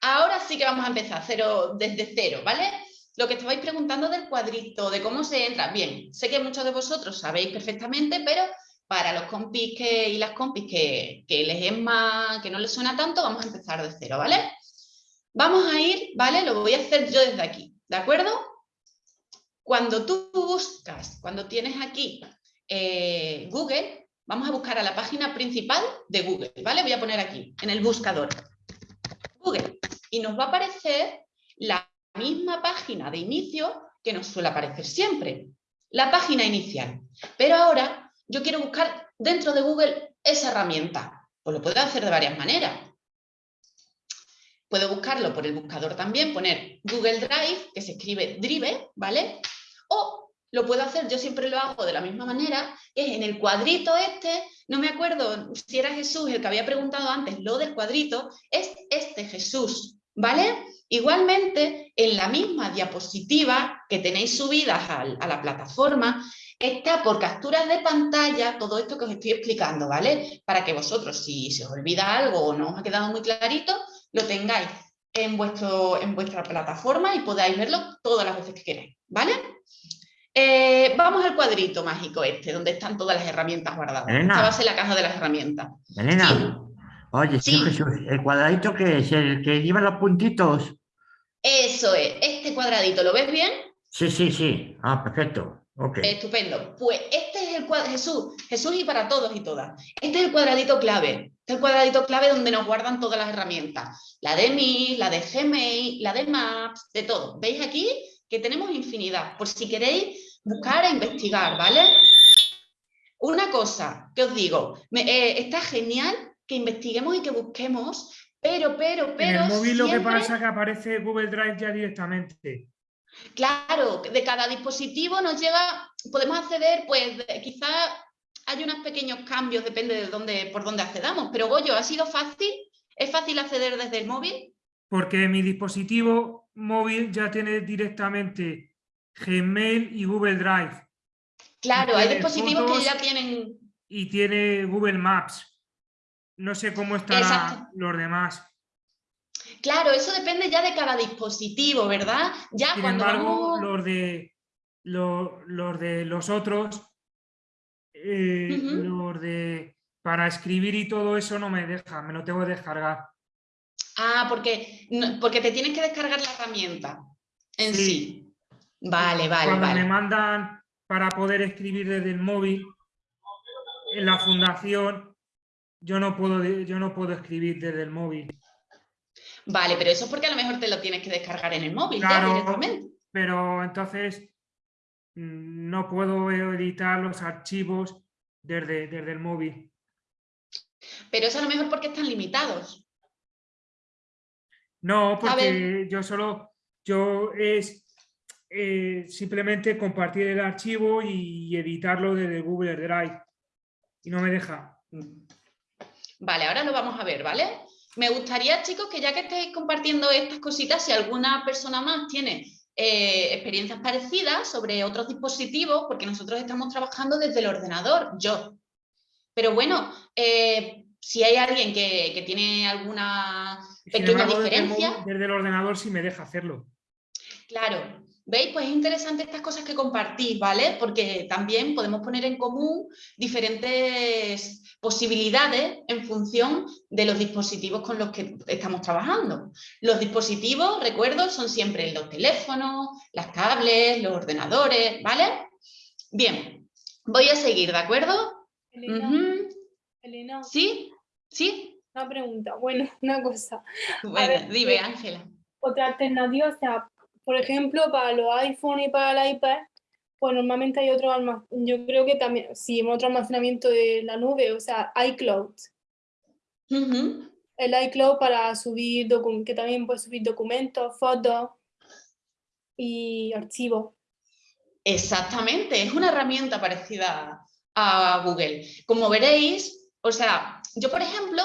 Ahora sí que vamos a empezar cero, desde cero, ¿vale? Lo que estabais preguntando del cuadrito, de cómo se entra. Bien, sé que muchos de vosotros sabéis perfectamente, pero para los compis que, y las compis que, que les es más, que no les suena tanto, vamos a empezar de cero, ¿vale? Vamos a ir, ¿vale? Lo voy a hacer yo desde aquí, ¿de acuerdo? Cuando tú buscas, cuando tienes aquí eh, Google, vamos a buscar a la página principal de Google, ¿vale? Voy a poner aquí, en el buscador, Google, y nos va a aparecer la misma página de inicio que nos suele aparecer siempre, la página inicial. Pero ahora yo quiero buscar dentro de Google esa herramienta. Pues lo puedo hacer de varias maneras. puedo buscarlo por el buscador también, poner Google Drive, que se escribe Drive, ¿vale? O lo puedo hacer, yo siempre lo hago de la misma manera, que es en el cuadrito este, no me acuerdo si era Jesús el que había preguntado antes lo del cuadrito, es este Jesús, ¿vale? Igualmente, en la misma diapositiva que tenéis subidas al- a la plataforma, está por capturas de pantalla todo esto que os estoy explicando, ¿vale? Para que vosotros, si se os olvida algo o no os ha quedado muy clarito, lo tengáis en, vuestro, en vuestra plataforma y podáis verlo todas las veces que queráis, ¿vale? Eh, vamos al cuadrito mágico este, donde están todas las herramientas guardadas.
Elena.
Esta va a ser la caja de las herramientas.
Elena,
Sí.
oye,
Sí.
Jesús, ¿el cuadradito que es? ¿El que lleva los puntitos?
Eso es, este cuadradito, ¿lo ves bien?
Sí, sí, sí. Ah, perfecto.
Estupendo. Pues este es el cuadro, Jesús, Jesús y para todos y todas. Este es el cuadradito clave. Este es el cuadradito clave donde nos guardan todas las herramientas. La de Mi, la de Gmail, la de Maps, de todo. ¿Veis aquí? Que tenemos infinidad. Por si queréis buscar e investigar, ¿vale? Una cosa que os digo, me- eh, está genial que investiguemos y que busquemos, pero, pero,
En
pero.
el móvil lo que pasa es que aparece Google Drive ya directamente.
Claro, de cada dispositivo nos llega, podemos acceder, pues de- quizá hay unos pequeños cambios, depende de dónde, por dónde accedamos, pero Goyo, ¿ha sido fácil? ¿Es fácil acceder desde el móvil?
Porque mi dispositivo móvil ya tiene directamente Gmail y Google Drive.
Claro, hay dispositivos que ya tienen...
y tiene Google Maps. No sé cómo estarán
Exacto.
los demás.
Claro, eso depende ya de cada dispositivo, ¿verdad? Ya
Sin
cuando
embargo,
vamos-
los de lo- los de los otros, eh, los de para escribir y todo eso no me deja, me lo tengo que descargar.
Ah, porque, no- porque te tienes que descargar la herramienta en sí.
Sí.
Vale, vale,
Cuando
vale.
me mandan para poder escribir desde el móvil, en la fundación, yo no puedo, yo no puedo escribir desde el móvil.
Vale, pero eso es porque a lo mejor te lo tienes que descargar en el móvil ya
Claro.
directamente.
pero entonces mm, no puedo editar los archivos desde, desde el móvil.
Pero eso a lo mejor porque están limitados.
No, porque yo solo, yo es eh, simplemente compartir el archivo y editarlo desde Google Drive. Y no me deja.
Vale, ahora lo vamos a ver, ¿vale? Me gustaría, chicos, que ya que estéis compartiendo estas cositas, si alguna persona más tiene eh, experiencias parecidas sobre otros dispositivos, porque nosotros estamos trabajando desde el ordenador, yo. Pero bueno, eh, si hay alguien que, que tiene alguna pequeña
embargo,
diferencia,
desde el ordenador sí me deja hacerlo.
Claro, ¿veis? Pues es interesante estas cosas que compartís, ¿vale? Porque también podemos poner en común diferentes posibilidades en función de los dispositivos con los que estamos trabajando. Los dispositivos, recuerdo, son siempre los teléfonos, las tablets, los ordenadores, ¿vale? Bien, voy a seguir, ¿de acuerdo?
Elena,
¿Sí? ¿Sí?
una pregunta. Bueno, una cosa.
Bueno,
ver,
dime,
eh,
Ángela.
Otra alternativa, o sea, por ejemplo, para los iPhone y para el iPad, pues normalmente hay otro almacenamiento, yo creo que también, sí, otro almacenamiento de la nube, o sea, iCloud. El iCloud para subir, que también puede subir documentos, fotos y archivos.
Exactamente, es una herramienta parecida a Google. Como veréis, o sea, yo por ejemplo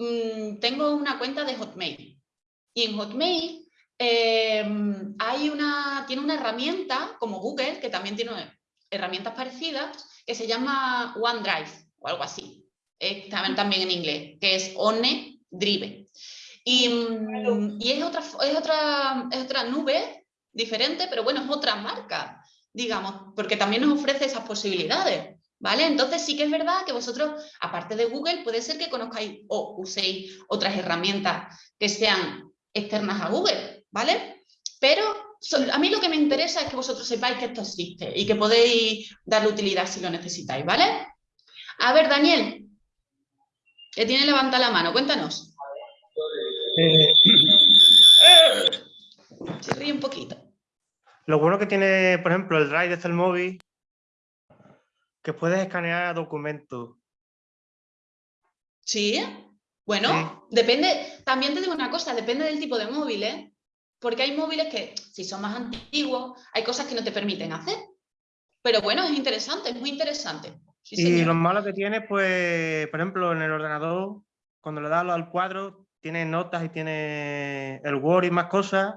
mm, tengo una cuenta de Hotmail y en Hotmail eh, hay una, tiene una herramienta como Google, que también tiene herramientas parecidas, que se llama OneDrive o algo así. Eh, también, también en inglés, que es OneDrive. Y, mm, y es, otra, es, otra, es otra nube diferente, pero bueno, es otra marca, digamos, porque también nos ofrece esas posibilidades, ¿vale? Entonces sí que es verdad que vosotros, aparte de Google, puede ser que conozcáis o uséis otras herramientas que sean externas a Google, ¿vale? Pero a mí lo que me interesa es que vosotros sepáis que esto existe y que podéis darle utilidad si lo necesitáis, ¿vale? A ver, Daniel, que tiene levanta la mano, cuéntanos. Se ríe un poquito.
Lo bueno que tiene, por ejemplo, el Drive desde el móvil, que puedes escanear documentos.
¿Sí? Bueno, depende, también te digo una cosa, depende del tipo de móvil, ¿eh? Porque hay móviles que, si son más antiguos, hay cosas que no te permiten hacer. Pero bueno, es interesante, es muy interesante. Sí,
y
señor.
lo malo que tiene, pues, por ejemplo, en el ordenador, cuando le das al cuadro, tiene notas y tiene el Word y más cosas.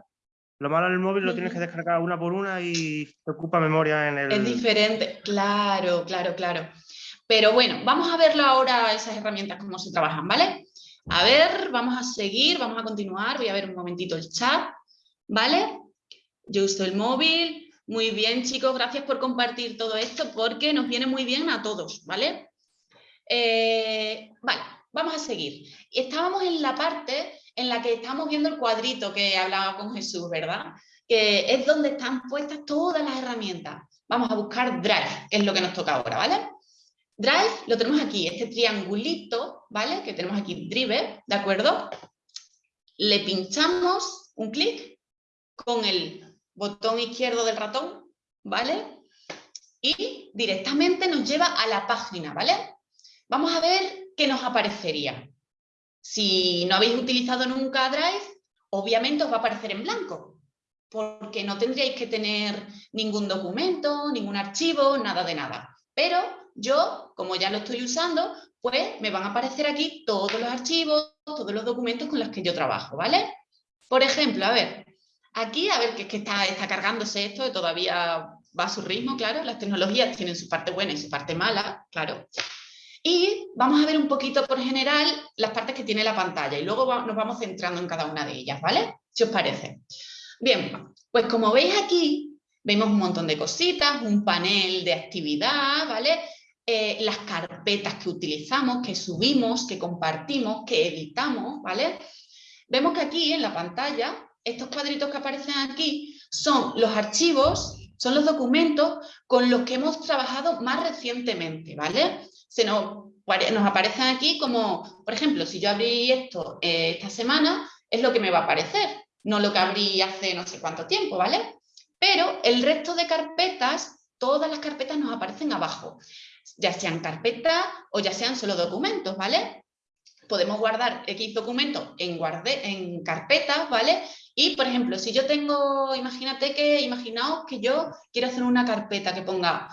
Lo malo en el móvil lo tienes que descargar una por una y te ocupa memoria en el...
Es diferente, claro, claro, claro. Pero bueno, vamos a verlo ahora, esas herramientas, cómo se trabajan, ¿vale? A ver, vamos a seguir, vamos a continuar. Voy a ver un momentito el chat, ¿vale? Yo uso el móvil. Muy bien, chicos, gracias por compartir todo esto porque nos viene muy bien a todos, ¿vale? Eh, vale, vamos a seguir. Estábamos en la parte en la que estamos viendo el cuadrito que hablaba con Jesús, ¿verdad? Que es donde están puestas todas las herramientas. Vamos a buscar Drive, es lo que nos toca ahora, ¿vale? Drive lo tenemos aquí, este triangulito, ¿vale? Que tenemos aquí, Drive, ¿de acuerdo? Le pinchamos un clic con el botón izquierdo del ratón, ¿vale? Y directamente nos lleva a la página, ¿vale? Vamos a ver qué nos aparecería. Si no habéis utilizado nunca Drive, obviamente os va a aparecer en blanco, porque no tendríais que tener ningún documento, ningún archivo, nada de nada. Pero yo, como ya lo estoy usando, pues me van a aparecer aquí todos los archivos, todos los documentos con los que yo trabajo, ¿vale? Por ejemplo, a ver, aquí, a ver, que es que está, cargándose esto, todavía va a su ritmo, claro, las tecnologías tienen su parte buena y su parte mala, claro. Y vamos a ver un poquito por general las partes que tiene la pantalla y luego nos vamos centrando en cada una de ellas, ¿vale? Si os parece. Bien, pues como veis aquí, vemos un montón de cositas, un panel de actividad, ¿vale? Eh, las carpetas que utilizamos, que subimos, que compartimos, que editamos, ¿vale? Vemos que aquí en la pantalla, estos cuadritos que aparecen aquí son los archivos, son los documentos con los que hemos trabajado más recientemente, ¿vale? Se nos, pare- nos aparecen aquí como, por ejemplo, si yo abrí esto eh, esta semana, es lo que me va a aparecer, no lo que abrí hace no sé cuánto tiempo, ¿vale? Pero el resto de carpetas, todas las carpetas nos aparecen abajo, ya sean carpetas o ya sean solo documentos, ¿vale? Podemos guardar X documentos en, guarde, en carpetas, ¿vale? Y, por ejemplo, si yo tengo, imagínate que, imaginaos que yo quiero hacer una carpeta que ponga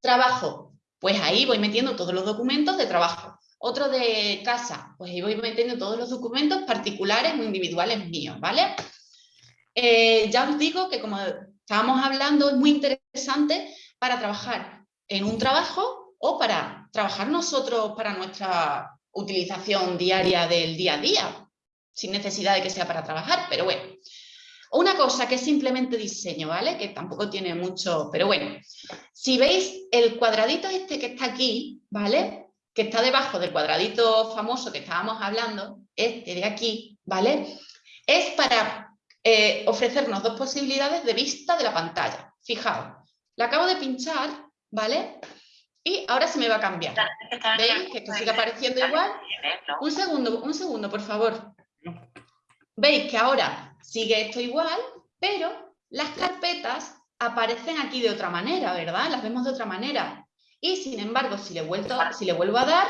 trabajo, pues ahí voy metiendo todos los documentos de trabajo. Otro de casa, pues ahí voy metiendo todos los documentos particulares o individuales míos, ¿vale? Eh, ya os digo que como estábamos hablando, es muy interesante para trabajar en un trabajo o para trabajar nosotros para nuestra utilización diaria del día a día, sin necesidad de que sea para trabajar, pero bueno. Una cosa que es simplemente diseño, ¿vale? Que tampoco tiene mucho, pero bueno. Si veis el cuadradito este que está aquí, ¿vale? Que está debajo del cuadradito famoso que estábamos hablando, este de aquí, ¿vale? Es para eh, ofrecernos dos posibilidades de vista de la pantalla. Fijaos, la acabo de pinchar, ¿vale? Y ahora se me va a cambiar. ¿Veis? Que esto sigue apareciendo igual. Un segundo, un segundo, por favor. Veis que ahora sigue esto igual, pero las carpetas aparecen aquí de otra manera, ¿verdad? Las vemos de otra manera. Y sin embargo, si le, vuelto, si le vuelvo a dar,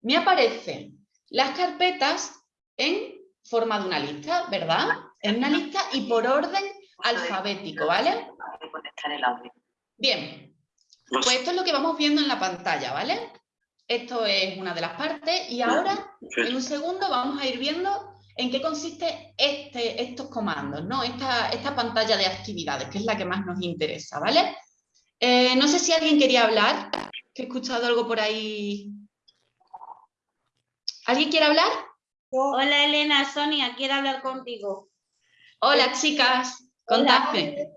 me aparecen las carpetas en forma de una lista, ¿verdad? En una lista y por orden alfabético, ¿vale? Bien, pues esto es lo que vamos viendo en la pantalla, ¿vale? Esto es una de las partes y ahora, en un segundo, vamos a ir viendo en qué consiste este, estos comandos, ¿no? Esta, esta pantalla de actividades, que es la que más nos interesa, ¿vale? Eh, no sé si alguien quería hablar, que he escuchado algo por ahí. ¿Alguien quiere hablar?
Hola Elena, Sonia, quiero hablar contigo.
Hola chicas, contadme.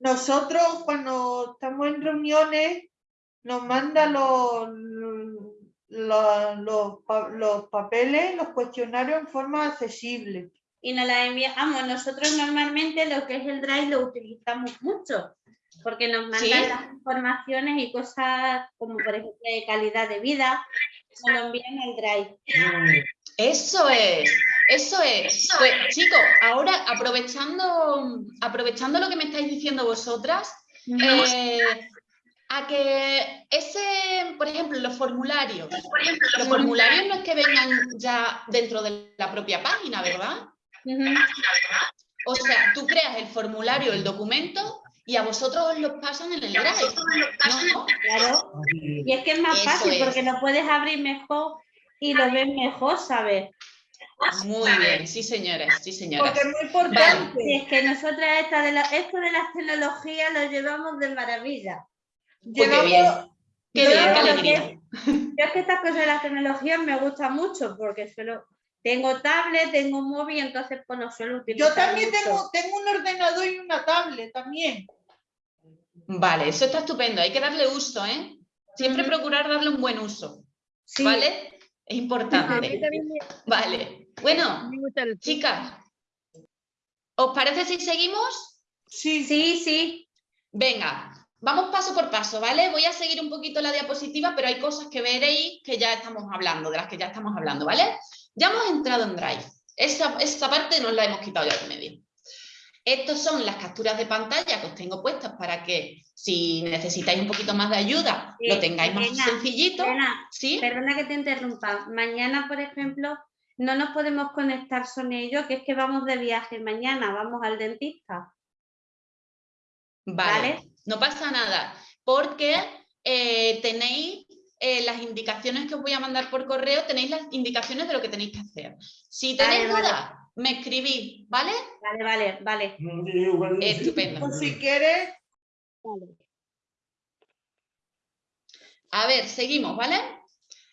Nosotros cuando estamos en reuniones nos mandan los, los, los, pa- los papeles, los cuestionarios en forma accesible.
Y nos la enviamos. Nosotros normalmente lo que es el Drive lo utilizamos mucho, porque nos mandan
¿Sí?
las informaciones y cosas como por ejemplo de calidad de vida, nos lo envían al Drive.
Eso es, eso es. Pues chicos, ahora aprovechando, aprovechando lo que me estáis diciendo vosotras, eh, A que ese, por ejemplo, los formularios, los formularios no es que vengan ya dentro de la propia página, ¿verdad? O sea, tú creas el formulario, el documento, y a vosotros os los pasan en el Drive. ¿no?
Claro. Y es que es más
Eso
fácil
es.
porque lo puedes abrir mejor y lo ves mejor, ¿sabes?
Muy bien, sí señoras, sí señoras.
Porque es muy importante.
Y es que nosotras esta de la- esto de las tecnologías lo llevamos de maravilla.
Qué bien, qué
yo
bien, qué alegría.
Yo es que estas cosas de las tecnologías me gustan mucho porque suelo, tengo tablet, tengo móvil, entonces pues no suelo utilizar
Yo también
mucho.
tengo, tengo un ordenador y una tablet también.
Vale, eso está estupendo, hay que darle uso, ¿eh? Siempre procurar darle un buen uso,
Sí.
¿vale? Es importante. Vale, bueno, chicas, ¿os parece si seguimos?
Sí.
Sí, sí.
Venga, vamos paso por paso, ¿vale? Voy a seguir un poquito la diapositiva, pero hay cosas que veréis que ya estamos hablando, de las que ya estamos hablando, ¿vale? Ya hemos entrado en Drive. Esa, esa parte nos la hemos quitado ya de medio. Estas son las capturas de pantalla que os tengo puestas para que si necesitáis un poquito más de ayuda, lo tengáis más
Elena,
sencillito.
Elena,
¿Sí?
Perdona que te interrumpa. Mañana, por ejemplo, no nos podemos conectar son ellos, que es que vamos de viaje mañana, vamos al dentista.
Vale,
¿Vale?
No pasa nada, porque eh, tenéis eh, las indicaciones que os voy a mandar por correo, tenéis las indicaciones de lo que tenéis que hacer. Si tenéis
Vale, vale.
dudas, me escribís, ¿vale?
Vale, vale, vale.
Estupendo.
Pues si quieres,
A ver, seguimos, ¿vale?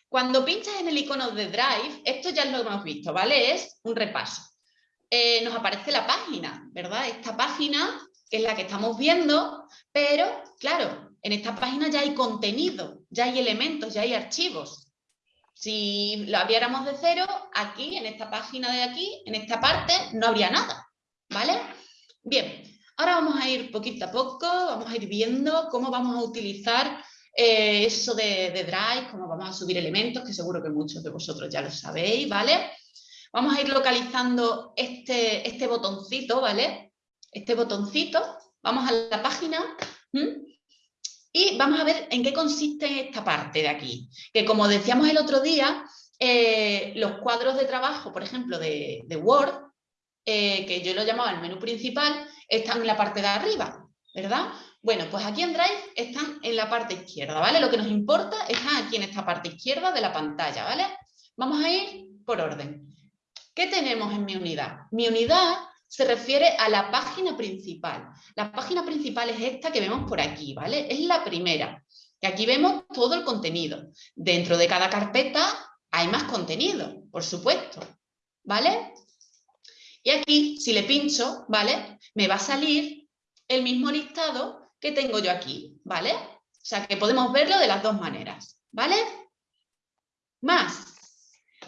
Cuando pinchas en el icono de Drive, esto ya lo hemos visto, ¿vale? Es un repaso. Eh, nos aparece la página, ¿verdad? Esta página, que es la que estamos viendo, pero, claro, en esta página ya hay contenido, ya hay elementos, ya hay archivos. Si lo abriéramos de cero, aquí, en esta página de aquí, en esta parte, no habría nada, ¿vale? Bien, ahora vamos a ir poquito a poco, vamos a ir viendo cómo vamos a utilizar eh, eso de, Drive, cómo vamos a subir elementos, que seguro que muchos de vosotros ya lo sabéis, ¿vale? Vamos a ir localizando este, este botoncito, ¿vale? Este botoncito, vamos a la página y vamos a ver en qué consiste esta parte de aquí. Que como decíamos el otro día, eh, los cuadros de trabajo, por ejemplo, de, de Word, eh, que yo lo llamaba el menú principal, están en la parte de arriba, ¿verdad? Bueno, pues aquí en Drive están en la parte izquierda, ¿vale? Lo que nos importa está aquí en esta parte izquierda de la pantalla, ¿vale? Vamos a ir por orden. ¿Qué tenemos en mi unidad? Mi unidad se refiere a la página principal. La página principal es esta que vemos por aquí, ¿vale? Es la primera. Y aquí vemos todo el contenido. Dentro de cada carpeta hay más contenido, por supuesto, ¿vale? Y aquí, si le pincho, ¿vale? Me va a salir el mismo listado que tengo yo aquí, ¿vale? O sea, que podemos verlo de las dos maneras, ¿vale? Más,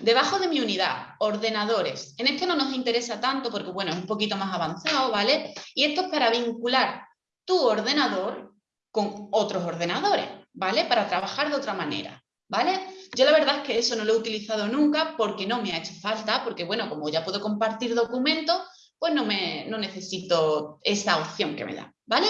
debajo de mi unidad, ordenadores. En este no nos interesa tanto porque, bueno, es un poquito más avanzado, ¿vale? Y esto es para vincular tu ordenador con otros ordenadores, ¿vale? Para trabajar de otra manera, ¿vale? Yo la verdad es que eso no lo he utilizado nunca porque no me ha hecho falta, porque, bueno, como ya puedo compartir documentos, pues no, me, no necesito esa opción que me da, ¿vale?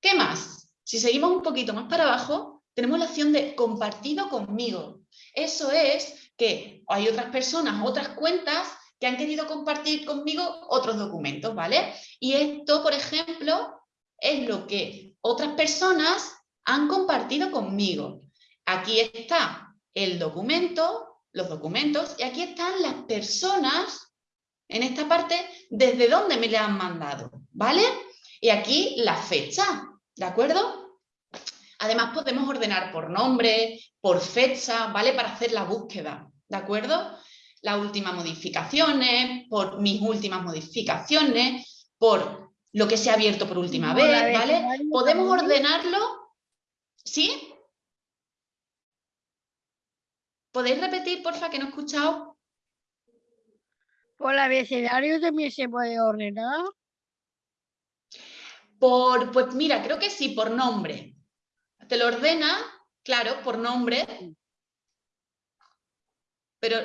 ¿Qué más? Si seguimos un poquito más para abajo, tenemos la opción de compartido conmigo. Eso es que hay otras personas, otras cuentas que han querido compartir conmigo otros documentos, ¿vale? Y esto, por ejemplo, es lo que otras personas han compartido conmigo. Aquí está el documento, los documentos, y aquí están las personas, en esta parte, desde dónde me le han mandado, ¿vale? Y aquí la fecha, ¿de acuerdo? Además podemos ordenar por nombre, por fecha, ¿vale? Para hacer la búsqueda, ¿de acuerdo? Las últimas modificaciones, por mis últimas modificaciones, por lo que se ha abierto por última vez, ¿vale? Podemos ordenarlo, ¿sí? ¿Podéis repetir, porfa, que no he escuchado?
Por abecedario también se puede ordenar.
Por, pues mira, creo que sí, por nombre. Te lo ordena, claro, por nombre. Pero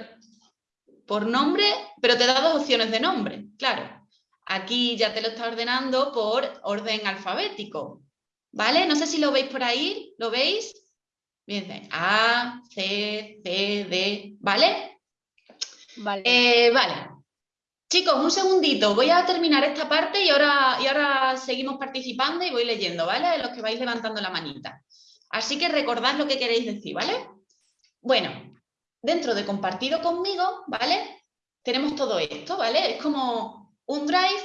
por nombre, pero te da dos opciones de nombre, claro. Aquí ya te lo está ordenando por orden alfabético. ¿vale? No sé si lo veis por ahí, ¿lo veis? Bien, A, C, C, D, ¿vale?
Vale.
Eh, vale. Chicos, un segundito, voy a terminar esta parte y ahora, y ahora seguimos participando y voy leyendo, ¿vale? Los que vais levantando la manita. Así que recordad lo que queréis decir, ¿vale? Bueno, dentro de compartido conmigo, ¿vale? Tenemos todo esto, ¿vale? Es como un drive,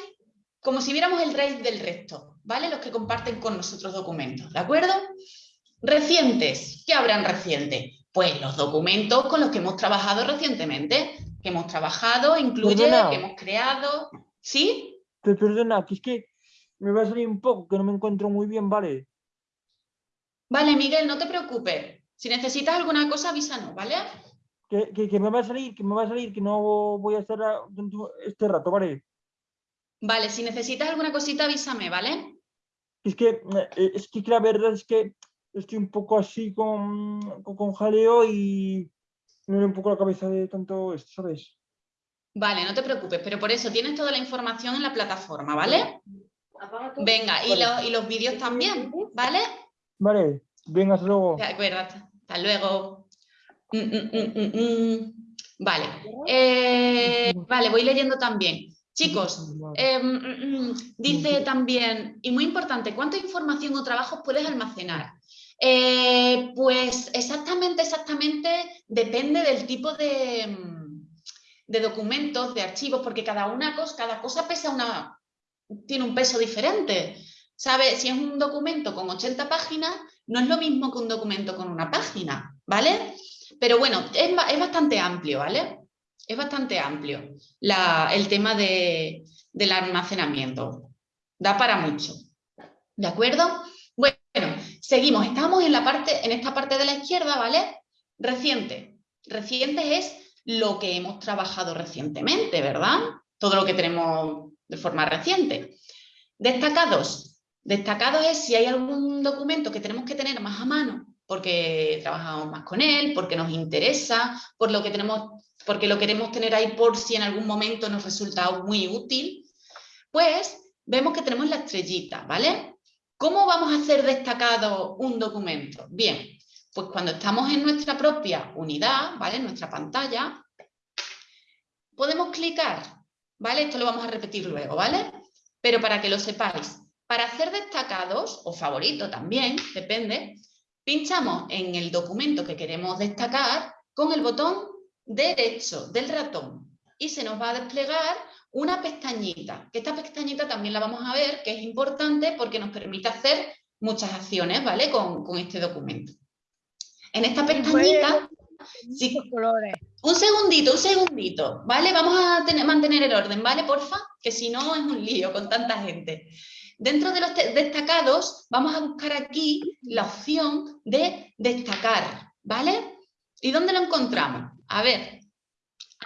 como si viéramos el drive del resto, ¿vale? Los que comparten con nosotros documentos, ¿de acuerdo? Recientes, ¿qué habrán recientes? Pues los documentos con los que hemos trabajado recientemente, que hemos trabajado, incluye,
Perdona.
que hemos creado, ¿sí?
Pe- Perdona, que es que me va a salir un poco, que no me encuentro muy bien, ¿vale?
Vale, Miguel, no te preocupes. Si necesitas alguna cosa, avísanos, ¿vale?
Que, que, que me va a salir, que me va a salir, que no voy a estar este rato, ¿vale?
Vale, si necesitas alguna cosita, avísame, ¿vale?
Es que, eh, es que la verdad es que estoy un poco así con, con, con jaleo y me duele un poco la cabeza de tanto esto, ¿sabes?
Vale, no te preocupes, pero por eso tienes toda la información en la plataforma, ¿vale? Venga, y,
Vale.
lo- y los vídeos también, ¿vale?
Vale, venga, hasta luego.
De acuerdo, hasta luego. Mm, mm, mm, mm, mm. Vale, eh, vale, voy leyendo también. Chicos, eh, dice también, y muy importante, ¿cuánta información o trabajos puedes almacenar? Eh, pues exactamente, exactamente depende del tipo de, mm, de documentos, de archivos, porque cada, una cosa, cada cosa pesa una, tiene un peso diferente. ¿Sabe? Si es un documento con 80 páginas, no es lo mismo que un documento con una página, ¿vale? Pero bueno, es, es bastante amplio, ¿vale? Es bastante amplio el tema de, del almacenamiento. Da para mucho. ¿De acuerdo? Seguimos. Estamos en, la parte, en esta parte de la izquierda, ¿vale? Reciente. Reciente es lo que hemos trabajado recientemente, ¿verdad? Todo lo que tenemos de forma reciente. Destacados. Destacados es si hay algún documento que tenemos que tener más a mano porque trabajamos más con él, porque nos interesa, por lo que tenemos, porque lo queremos tener ahí por si en algún momento nos resulta muy útil, pues vemos que tenemos la estrellita, ¿vale? ¿Cómo vamos a hacer destacado un documento? Bien, pues cuando estamos en nuestra propia unidad, ¿vale? En nuestra pantalla, podemos clicar, ¿vale? Esto lo vamos a repetir luego, ¿vale? Pero para que lo sepáis, para hacer destacados, o favorito también, depende, pinchamos en el documento que queremos destacar con el botón derecho del ratón y se nos va a desplegar una pestañita, que esta pestañita también la vamos a ver, que es importante porque nos permite hacer muchas acciones, ¿vale? Con, con este documento. En esta pestañita... sí, un segundito, un segundito, ¿vale? Vamos a tener- mantener el orden, ¿vale? Porfa, que si no es un lío con tanta gente. Dentro de los destacados, vamos a buscar aquí la opción de destacar, ¿vale? ¿Y dónde lo encontramos? A ver,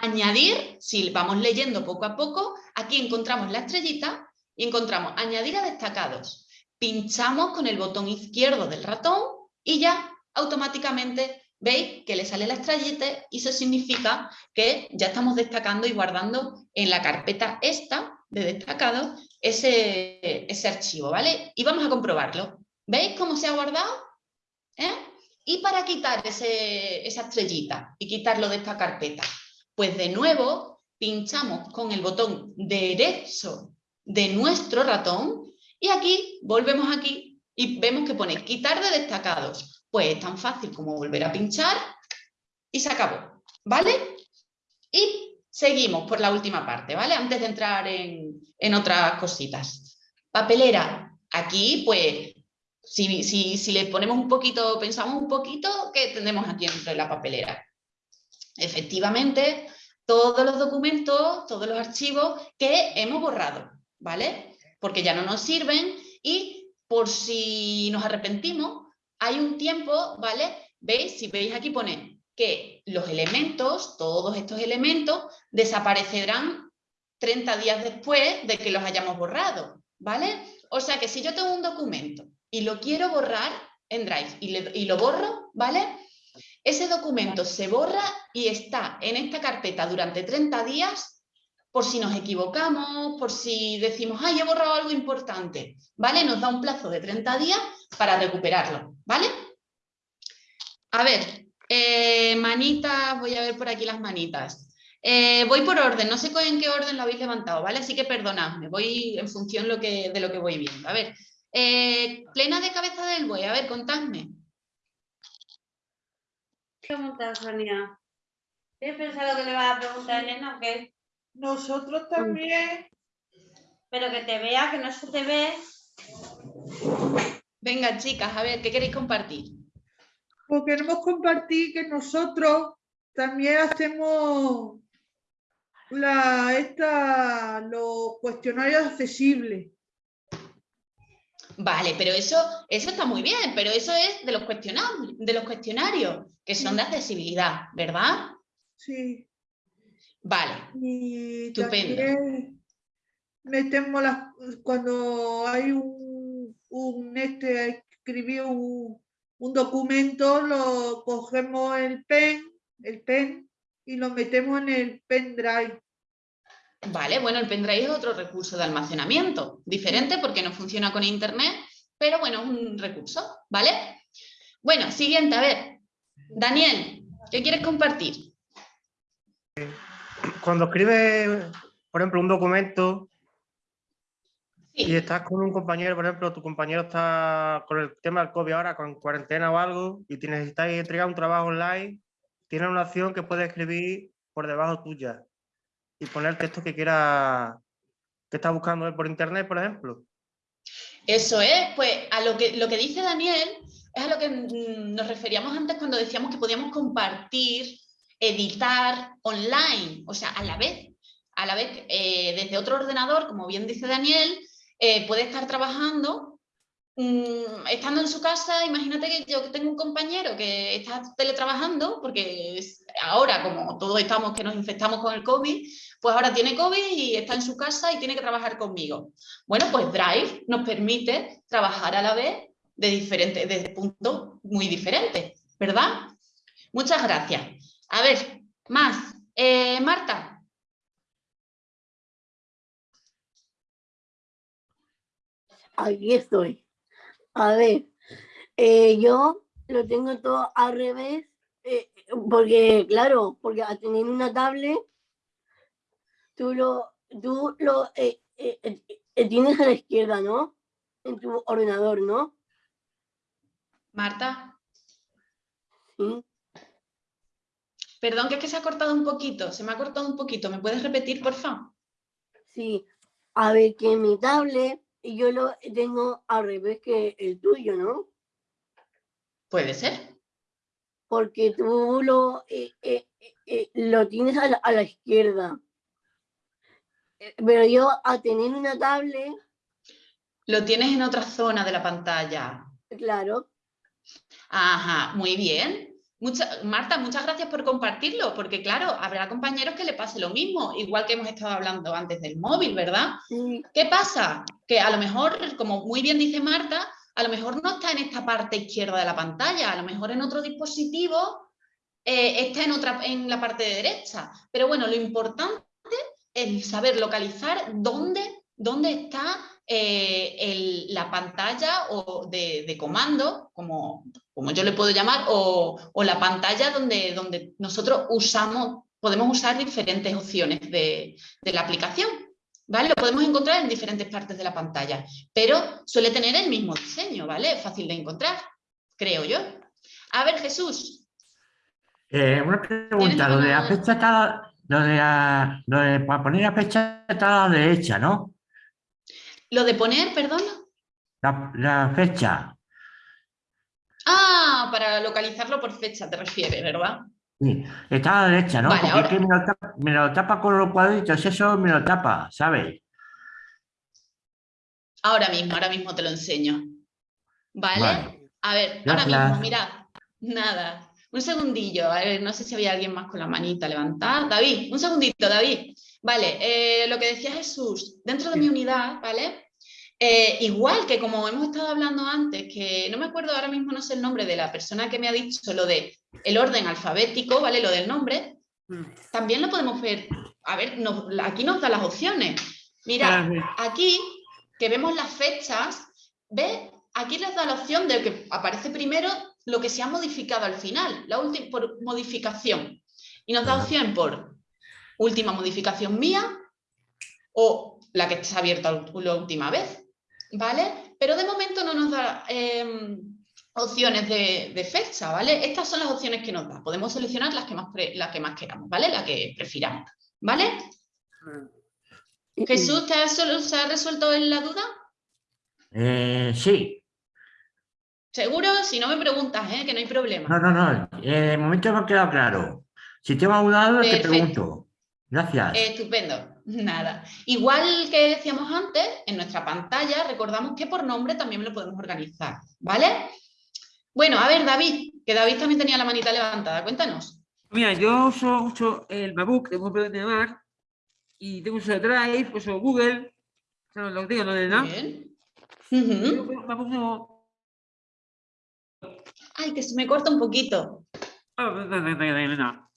añadir, si vamos leyendo poco a poco, aquí encontramos la estrellita y encontramos añadir a destacados. Pinchamos con el botón izquierdo del ratón y ya automáticamente veis que le sale la estrellita y eso significa que ya estamos destacando y guardando en la carpeta esta de destacado ese, ese archivo, ¿vale? Y vamos a comprobarlo. ¿Veis cómo se ha guardado? ¿Eh? Y para quitar esa estrellita y quitarlo de esta carpeta, pues de nuevo pinchamos con el botón derecho de nuestro ratón y aquí volvemos aquí y vemos que pone quitar de destacados. Pues es tan fácil como volver a pinchar y se acabó, ¿vale? Y seguimos por la última parte, ¿vale? Antes de entrar en, en otras cositas. Papelera. Aquí, pues, si, si, si le ponemos un poquito, pensamos un poquito, ¿qué tenemos aquí dentro de la papelera? Efectivamente, todos los documentos, todos los archivos que hemos borrado, ¿vale? Porque ya no nos sirven y por si nos arrepentimos, hay un tiempo, ¿vale? ¿Veis? Si veis aquí pone que los elementos, todos estos elementos, desaparecerán 30 días después de que los hayamos borrado, ¿vale? O sea que si yo tengo un documento y lo quiero borrar en Drive y, y lo borro, ¿vale? Ese documento se borra y está en esta carpeta durante 30 días por si nos equivocamos, por si decimos, ay, he borrado algo importante, ¿vale? Nos da un plazo de 30 días para recuperarlo, ¿vale? A ver, eh, manitas, voy a ver por aquí las manitas. Eh, voy por orden, no sé en qué orden lo habéis levantado, ¿vale? Así que perdonadme, voy en función lo que, de lo que voy viendo. A ver, eh, plena de cabeza del buey, a ver, contadme.
Pregunta, Sonia? ¿Tienes pensado que le vas a preguntar a Elena o qué?
Nosotros también.
Pero que te vea, que no se te ve.
Venga, chicas, a ver, ¿qué queréis compartir?
Pues queremos compartir que nosotros también hacemos la, esta, los cuestionarios accesibles.
Vale, pero eso, eso está muy bien, pero eso es de los, cuestionarios, de los cuestionarios, que son de accesibilidad, ¿verdad?
Sí.
Vale,
Y
Estupendo.
metemos las, cuando hay un, un este, escribir un, un documento, lo cogemos el pen, el pen, y lo metemos en el pendrive.
Vale, bueno, el pendrive es otro recurso de almacenamiento, diferente porque no funciona con internet, pero bueno, es un recurso, ¿vale? Bueno, siguiente, a ver. Daniel, ¿qué quieres compartir?
Cuando escribes, por ejemplo, un documento y estás con un compañero, por ejemplo, tu compañero está con el tema del COVID ahora, con cuarentena o algo, y te necesitáis entregar un trabajo online, tienes una opción que puedes escribir por debajo tuya y poner el texto que quiera, que está buscando por internet, por ejemplo.
Eso es, pues a lo que, lo que dice Daniel es a lo que mm, nos referíamos antes cuando decíamos que podíamos compartir, editar online, o sea, a la vez, a la vez eh, desde otro ordenador, como bien dice Daniel, eh, puede estar trabajando, mm, estando en su casa, imagínate que yo tengo un compañero que está teletrabajando, porque ahora como todos estamos que nos infectamos con el COVID, pues ahora tiene COVID y está en su casa y tiene que trabajar conmigo. Bueno, pues Drive nos permite trabajar a la vez de diferentes, desde puntos muy diferentes, ¿verdad? Muchas gracias. A ver, más. Eh, Marta.
Aquí estoy. A ver, eh, yo lo tengo todo al revés, eh, porque, claro, porque al tener una tablet, tú lo, tú lo eh, eh, eh, tienes a la izquierda, ¿no? En tu ordenador, ¿no?
Marta.
Sí.
Perdón, que es que se ha cortado un poquito, se me ha cortado un poquito. ¿Me puedes repetir, por favor?
Sí. A ver, que mi tablet yo lo tengo al revés que el tuyo, ¿no?
Puede ser.
Porque tú lo, eh, eh, eh, eh, lo tienes a la, a la izquierda. Pero yo a tener una tablet,
Lo tienes en otra zona de la pantalla.
claro,
Ajá, muy bien. Mucha- Marta, muchas gracias por compartirlo, porque claro, habrá compañeros que le pase lo mismo, igual que hemos estado hablando antes del móvil, ¿verdad? ¿Qué pasa? Que a lo mejor, como muy bien dice Marta, a lo mejor no está en esta parte izquierda de la pantalla, a lo mejor en otro dispositivo eh, está en, otra, en la parte de derecha. Pero bueno, lo importante es saber localizar dónde, dónde está eh, el- la pantalla o de, de comando, como, como yo le puedo llamar, o, o la pantalla donde, donde nosotros usamos, podemos usar diferentes opciones de, de la aplicación. ¿Vale? Lo podemos encontrar en diferentes partes de la pantalla, pero suele tener el mismo diseño, ¿vale? Es fácil de encontrar, creo yo. A ver, Jesús,
Eh, una pregunta, lo de la lo de, la- lo de para poner la fecha está a la derecha, ¿no?
lo de poner, perdón.
La, la fecha.
Ah, para localizarlo por fecha te refieres, ¿verdad?
Sí, está a la derecha, ¿no?
Vale,
Porque
ahora-
es que me lo, tapa, me lo tapa con los cuadritos, eso me lo tapa, ¿sabes?
Ahora mismo, ahora mismo te lo enseño. ¿Vale?
Vale.
A ver, ahora mismo, mirad. Nada. Un segundillo. A ver, no sé si había alguien más con la manita levantada. David, un segundito, David. Vale, eh, lo que decía Jesús, dentro de mi unidad, ¿vale? Eh, igual que como hemos estado hablando antes, que no me acuerdo ahora mismo, no sé el nombre de la persona que me ha dicho lo de el orden alfabético, ¿vale? Lo del nombre, también lo podemos ver a ver, nos- aquí nos da las opciones. Mira, aquí que vemos las fechas, ¿ves? Aquí les da la opción de que aparece primero lo que se ha modificado al final, la última por modificación. Y nos da opción por última modificación mía o la que está abierta la última vez, ¿vale? Pero de momento no nos da em, opciones de, de fecha, ¿vale? Estas son las opciones que nos da. Podemos seleccionar las que más, pre- las que más queramos, ¿vale? La que prefiramos, ¿vale? Jesús, ¿te has ¿se ha resuelto la duda?
Eh, sí.
¿Seguro? Si no me preguntas, ¿eh? Que no hay problema.
No, no, no. eh, de momento me ha quedado claro. Si tengo alguna duda, te pregunto. Gracias.
Estupendo, nada. Igual que decíamos antes, en nuestra pantalla recordamos que por nombre también lo podemos organizar, ¿vale? Bueno, a ver, David, que David también tenía la manita levantada, cuéntanos.
Mira, yo uso mucho el MacBook, tengo un de Mac, y tengo uso Drive, uso Google, o sea, lo digo, ¿no? de nada.
Bien.
MacBook nuevo.
Ay, que se me corta un poquito.
Ah.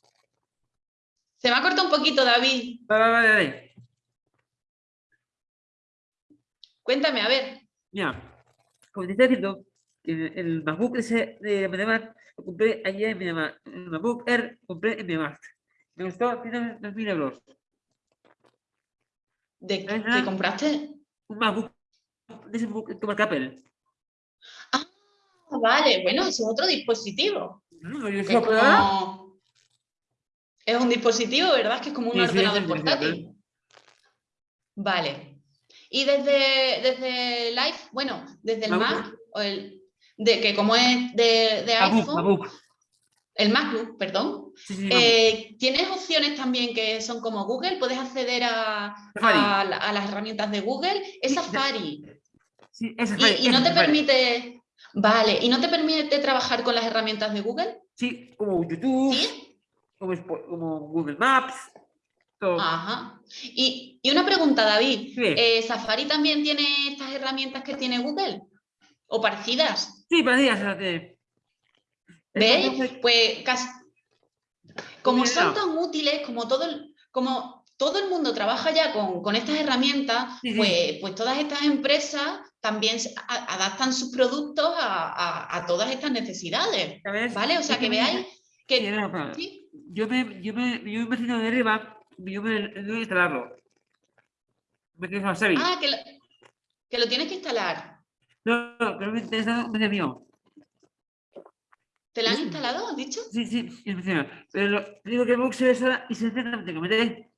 Se me ha cortado un poquito, David. Cuéntame, a ver.
Mira, como te estaba diciendo, que el MacBook ese de MediaMarkt lo compré ayer en MediaMarkt. El MacBook Air lo compré en MediaMarkt. Me costó 2.000 euros.
¿De
¿Sabes
qué compraste?
Un MacBook de ese MacBook que marca Apple.
Ah, vale, bueno, eso es otro dispositivo.
No,
es, como- es un dispositivo, ¿verdad? Que es como un
Sí,
ordenador
sí,
portátil. Vale. Y desde, desde el iPhone, bueno, desde el
MacBook.
Mac, o el, de que como es de, de iPhone,
MacBook.
el MacBook, perdón,
Sí,
eh, tienes opciones también que son como Google, puedes acceder a,
Safari.
a la- a las herramientas de Google, es Safari.
Sí,
Y,
fue,
y no te permite, vale, y no te permite trabajar con las herramientas de Google,
Sí, como YouTube,
¿sí?
como, Google Maps, todo.
Ajá. Y, y una pregunta, David,
Sí.
eh, ¿Safari también tiene estas herramientas que tiene Google? ¿O parecidas?
Sí, que-
¿Veis?
Entonces,
Pues casi, como son tan útiles, como todo el, como todo el mundo trabaja ya con, con estas herramientas,
Sí, sí.
pues, pues todas estas empresas también adaptan sus productos a, a- a todas estas necesidades. ¿Vale? O sea, que veáis que...
Yo me, yo me, yo me de arriba, yo me debo instalarlo. Me Xavi.
Ah, que lo, que lo tienes que instalar.
No, no, pero me interesa PC mío.
¿Te lo han
Sí.
instalado, has dicho?
Sí, sí, mío. Pero lo, digo que book se ve sola y se enciende, no tengo que meter.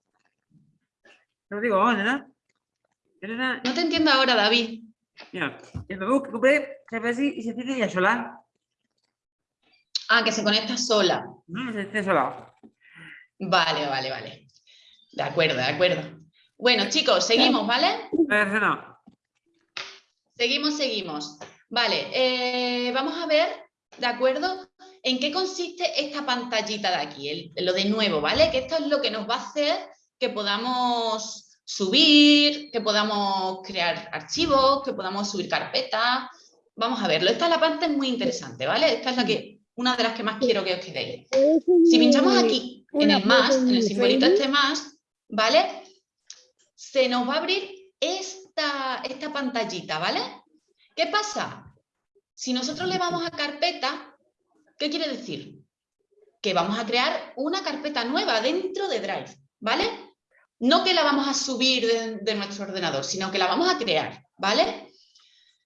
Te lo digo ¿verdad?
No te entiendo ahora, David.
Mira, el MacBook que compré se ve así y se enciende sola.
Ah, que se conecta sola.
No, se enciende sola.
Vale, vale, vale. De acuerdo, de acuerdo. Bueno, chicos, seguimos, ¿vale?
No.
Seguimos, seguimos. Vale, eh, vamos a ver, ¿de acuerdo? ¿En qué consiste esta pantallita de aquí? El- lo de nuevo, ¿vale? Que esto es lo que nos va a hacer que podamos subir, que podamos crear archivos, que podamos subir carpetas. Vamos a verlo. Esta es la parte muy interesante, ¿vale? Esta es la que, una de las que más quiero que os quedéis. Si pinchamos aquí en el más, en el simbolito este más, ¿vale? Se nos va a abrir esta, esta pantallita, ¿vale? ¿Qué pasa? Si nosotros le vamos a carpeta, ¿qué quiere decir? Que vamos a crear una carpeta nueva dentro de Drive, ¿vale? No que la vamos a subir de, nuestro ordenador, sino que la vamos a crear, ¿vale?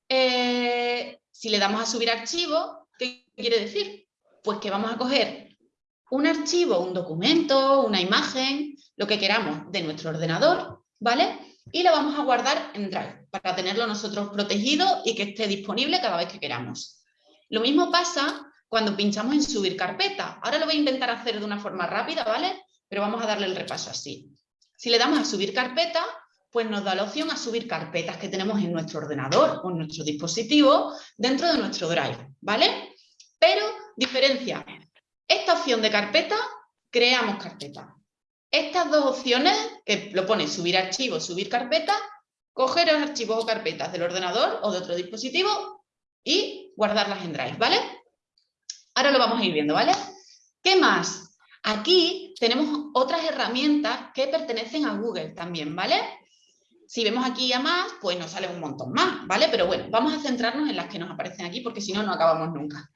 Eh, si le damos a subir archivo, ¿qué quiere decir? Pues que vamos a coger un archivo, un documento, una imagen, lo que queramos de nuestro ordenador, ¿vale? Y lo vamos a guardar en Drive para tenerlo nosotros protegido y que esté disponible cada vez que queramos. Lo mismo pasa cuando pinchamos en subir carpeta. Ahora lo voy a intentar hacer de una forma rápida, ¿vale? Pero vamos a darle el repaso así. Si le damos a subir carpeta, pues nos da la opción a subir carpetas que tenemos en nuestro ordenador o en nuestro dispositivo dentro de nuestro Drive, ¿vale? Pero diferencia, esta opción de carpeta, creamos carpeta. Estas dos opciones, que lo pone subir archivos, subir carpeta, coger los archivos o carpetas del ordenador o de otro dispositivo y guardarlas en Drive, ¿vale? Ahora lo vamos a ir viendo, ¿vale? ¿Qué más? Aquí tenemos otras herramientas que pertenecen a Google también, ¿vale? Si vemos aquí a más, pues nos sale un montón más, ¿vale? Pero bueno, vamos a centrarnos en las que nos aparecen aquí porque si no, no acabamos nunca.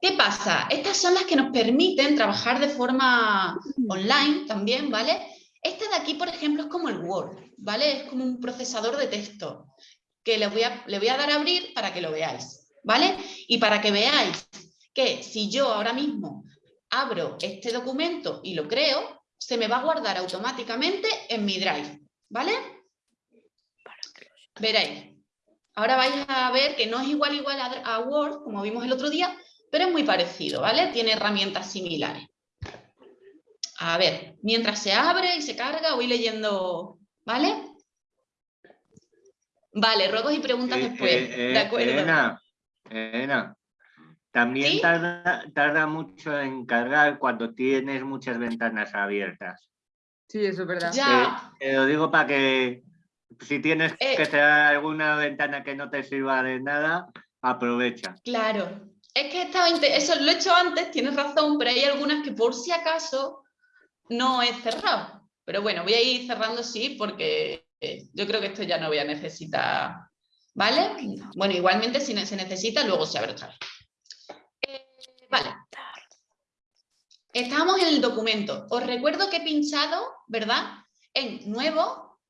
¿Qué pasa? Estas son las que nos permiten trabajar de forma online también, ¿vale? Esta de aquí, por ejemplo, es como el Word, ¿vale? Es como un procesador de texto que le voy a, le voy a dar a abrir para que lo veáis, ¿vale? Y para que veáis que si yo ahora mismo abro este documento y lo creo, se me va a guardar automáticamente en mi Drive, ¿vale? Veréis. Ahora vais a ver que no es igual igual a, Word, como vimos el otro día, pero es muy parecido, ¿vale? Tiene herramientas similares. A ver, mientras se abre y se carga, voy leyendo, ¿vale? Vale, ruegos y preguntas
Eh,
después.
eh,
de acuerdo.
Elena, Elena, también
¿Sí?
tarda, tarda mucho en cargar cuando tienes muchas ventanas abiertas.
Sí, eso es verdad.
Ya.
Te, te lo digo para que si tienes
Eh.
que cerrar alguna ventana que no te sirva de nada, aprovecha.
Claro, es que estaba eso lo he hecho antes, tienes razón, pero hay algunas que por si acaso no he cerrado. Pero bueno, voy a ir cerrando sí, porque eh, yo creo que esto ya no voy a necesitar. ¿Vale? Bueno, igualmente si se necesita, luego se abre otra vez. Vale. Estamos en el documento. Os recuerdo que he pinchado, ¿verdad? En nuevo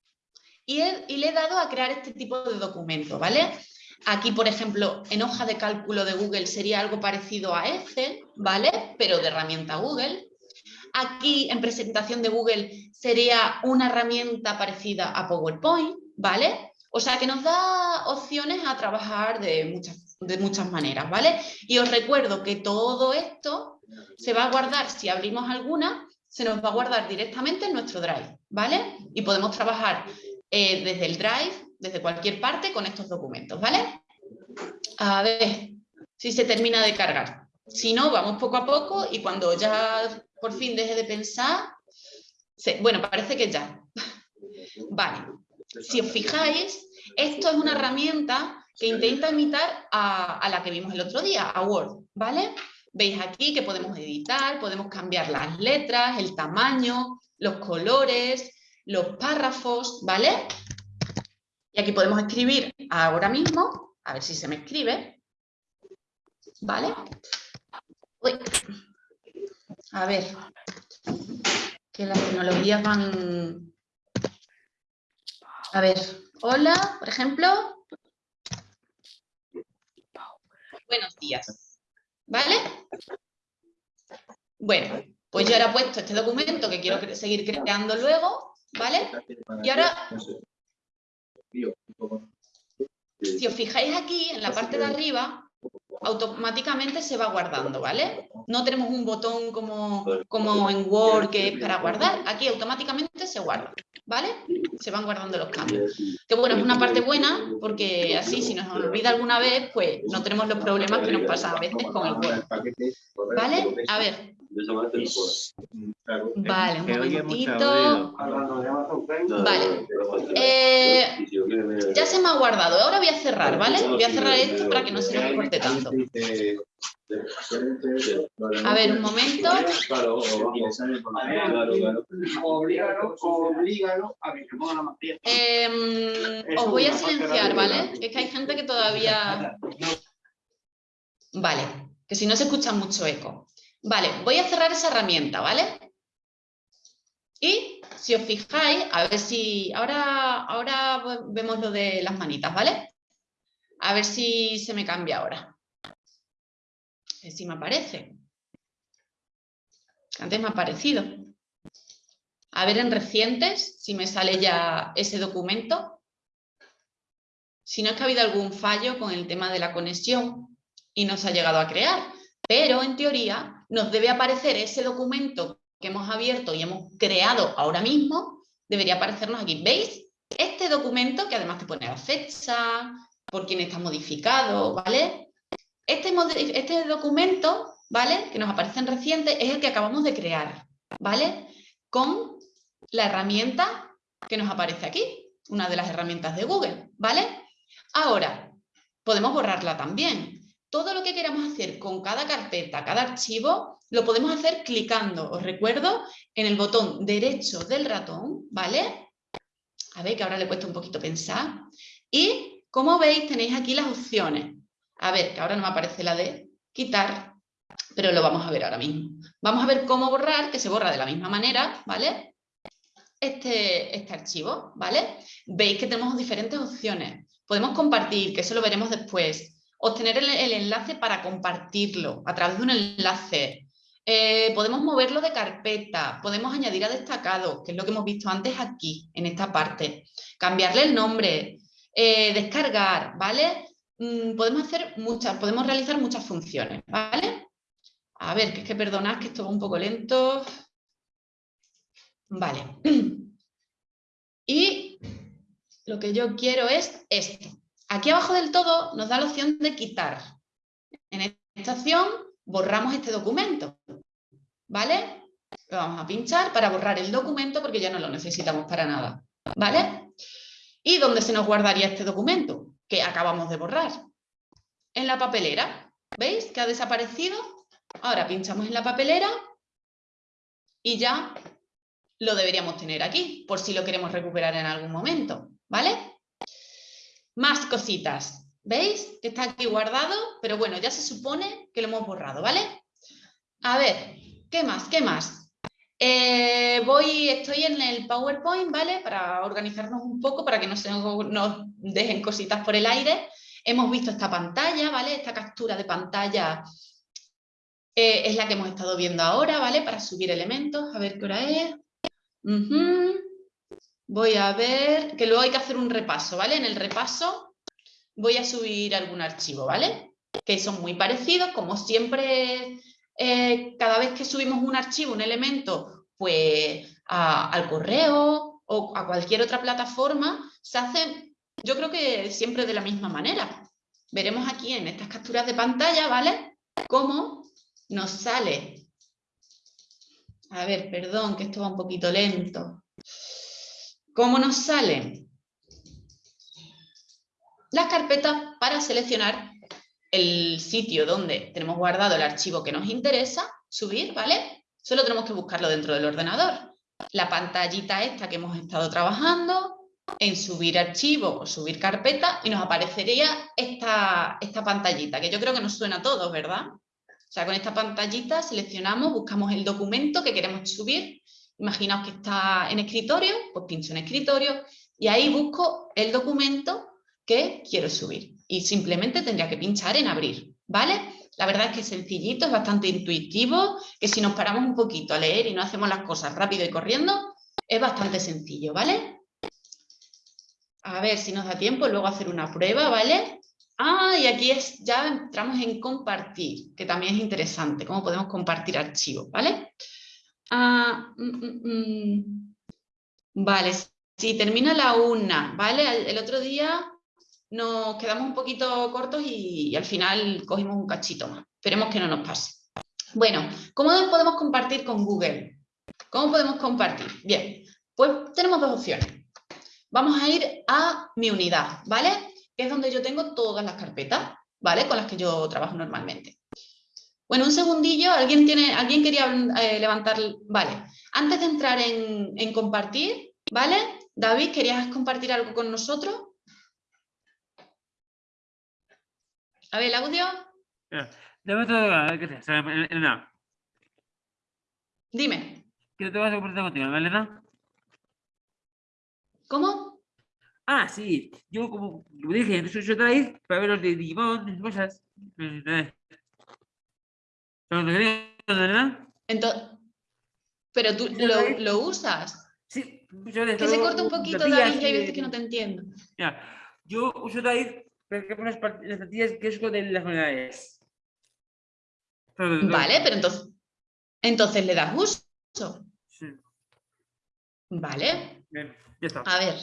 y, y le he dado a crear este tipo de documento, ¿vale? Aquí, por ejemplo, en hoja de cálculo de Google sería algo parecido a Excel, ¿vale? Pero de herramienta Google. Aquí, en presentación de Google, sería una herramienta parecida a PowerPoint, ¿vale? O sea, que nos da opciones a trabajar de muchas, de muchas maneras, ¿vale? Y os recuerdo que todo esto se va a guardar, si abrimos alguna, se nos va a guardar directamente en nuestro Drive, ¿vale? Y podemos trabajar eh, desde el Drive, desde cualquier parte, con estos documentos, ¿vale? A ver si se termina de cargar. Si no, vamos poco a poco y cuando ya por fin deje de pensar, bueno, parece que ya. Vale, si os fijáis, esto es una herramienta que intenta imitar a, a la que vimos el otro día, a Word, ¿vale? Veis aquí que podemos editar, podemos cambiar las letras, el tamaño, los colores, los párrafos, ¿vale? Y aquí podemos escribir ahora mismo, a ver si se me escribe, ¿vale? Uy. A ver, que las tecnologías van... A ver, hola, por ejemplo. Buenos días, ¿vale? Bueno, pues yo ahora he puesto este documento que quiero seguir creando luego, ¿vale? Y ahora si os fijáis aquí, en la parte de arriba, automáticamente se va guardando, ¿vale? No tenemos un botón como, como en Word que es para guardar. Aquí automáticamente se guarda, ¿vale? Se van guardando los cambios. Que bueno, es una parte buena porque así si nos olvida alguna vez, pues no tenemos los problemas que nos pasan a veces con el Word. ¿Vale? A ver. Vale, un momentito. Vale. Eh, ya se me ha guardado. Ahora voy a cerrar, ¿vale? Voy a cerrar esto para que no se nos corte tanto. A ver, un momento. Em, os voy a silenciar, ¿vale? Es que hay gente que todavía... Vale, que si no se escucha mucho eco. Vale, voy a cerrar esa herramienta, ¿vale? Y si os fijáis, a ver si... Ahora, ahora vemos lo de las manitas, ¿vale? A ver si se me cambia ahora. A ver si me aparece. Antes me ha aparecido. A ver en recientes si me sale ya ese documento. Si no es que ha habido algún fallo con el tema de la conexión y no se ha llegado a crear. Pero en teoría nos debe aparecer ese documento que hemos abierto y hemos creado ahora mismo. Debería aparecernos aquí. ¿Veis? Este documento que además te pone la fecha, por quién está modificado, ¿vale? Este, este documento, ¿vale? Que nos aparece en reciente es el que acabamos de crear, ¿vale? Con la herramienta que nos aparece aquí, una de las herramientas de Google, ¿vale? Ahora, podemos borrarla también. Todo lo que queramos hacer con cada carpeta, cada archivo, lo podemos hacer clicando, os recuerdo, en el botón derecho del ratón, ¿vale? A ver, que ahora le he puesto un poquito pensar. Y, como veis, tenéis aquí las opciones. A ver, que ahora no me aparece la de quitar, pero lo vamos a ver ahora mismo. Vamos a ver cómo borrar, que se borra de la misma manera, ¿vale? Este, este archivo, ¿vale? Veis que tenemos diferentes opciones. Podemos compartir, que eso lo veremos después obtener el, enlace para compartirlo a través de un enlace. Eh, podemos moverlo de carpeta, podemos añadir a destacado, que es lo que hemos visto antes aquí, en esta parte. Cambiarle el nombre, eh, descargar, ¿vale? Mm, podemos hacer muchas, podemos realizar muchas funciones, ¿vale? A ver, que es que perdonad que esto va un poco lento. Vale. Y lo que yo quiero es esto. Aquí abajo del todo nos da la opción de quitar. En esta opción borramos este documento, ¿vale? Lo vamos a pinchar para borrar el documento porque ya no lo necesitamos para nada, ¿vale? ¿Y dónde se nos guardaría este documento que acabamos de borrar? En la papelera, ¿veis? Que ha desaparecido. Ahora pinchamos en la papelera y ya lo deberíamos tener aquí, por si lo queremos recuperar en algún momento, ¿vale? Más cositas. ¿Veis? Que está aquí guardado, pero bueno, ya se supone que lo hemos borrado, ¿vale? A ver, ¿qué más? ¿Qué más? Eh, voy, estoy en el PowerPoint, ¿vale? Para organizarnos un poco, para que no se nos dejen cositas por el aire. Hemos visto esta pantalla, ¿vale? Esta captura de pantalla eh, es la que hemos estado viendo ahora, ¿vale? Para subir elementos, a ver qué hora es. Voy a ver, que luego hay que hacer un repaso, ¿vale? En el repaso voy a subir algún archivo, ¿vale? Que son muy parecidos, como siempre, eh, cada vez que subimos un archivo, un elemento, pues al correo o a cualquier otra plataforma, se hace, yo creo que siempre de la misma manera. Veremos aquí en estas capturas de pantalla, ¿vale? Cómo nos sale. A ver, perdón, que esto va un poquito lento. ¿Cómo nos salen? Las carpetas para seleccionar el sitio donde tenemos guardado el archivo que nos interesa, subir, ¿vale? Solo tenemos que buscarlo dentro del ordenador. La pantallita esta que hemos estado trabajando, en subir archivo o subir carpeta y nos aparecería esta, esta pantallita, que yo creo que nos suena a todos, ¿verdad? O sea, con esta pantallita seleccionamos, buscamos el documento que queremos subir Imaginaos que está en escritorio, pues pincho en escritorio y ahí busco el documento que quiero subir. Y simplemente tendría que pinchar en abrir, ¿vale? La verdad es que es sencillito, es bastante intuitivo, que si nos paramos un poquito a leer y no hacemos las cosas rápido y corriendo, es bastante sencillo, ¿vale? A ver si nos da tiempo luego hacer una prueba, ¿vale? Ah, y aquí es, ya entramos en compartir, que también es interesante, cómo podemos compartir archivos, ¿vale? Ah, mm, mm, mm. Vale, si termina la una, ¿vale? El, otro día nos quedamos un poquito cortos y, al final cogimos un cachito más. Esperemos que no nos pase. Bueno, ¿cómo podemos compartir con Google? ¿Cómo podemos compartir? Bien, pues tenemos dos opciones. Vamos a ir a mi unidad, ¿vale? Que es donde yo tengo todas las carpetas, ¿vale? Con las que yo trabajo normalmente. Bueno, un segundillo, ¿alguien, tiene, ¿alguien quería eh, levantar? Vale, antes de entrar en, compartir, ¿vale? David, ¿querías compartir algo con nosotros? A ver, el audio.
Elena.
Dime.
¿Qué te vas a compartir contigo, Elena?
¿Cómo?
Ah, sí. Yo, como, dije, soy yo traí para ver los de Digimon, cosas.
Entonces, pero tú lo, usas.
Sí,
que se corta un poquito, David, y hay veces que no te entiendo.
yo uso David porque las plantillas que es de las unidades.
Vale, pero entonces, entonces le das uso.
Sí.
Vale.
Bien, ya está.
A ver.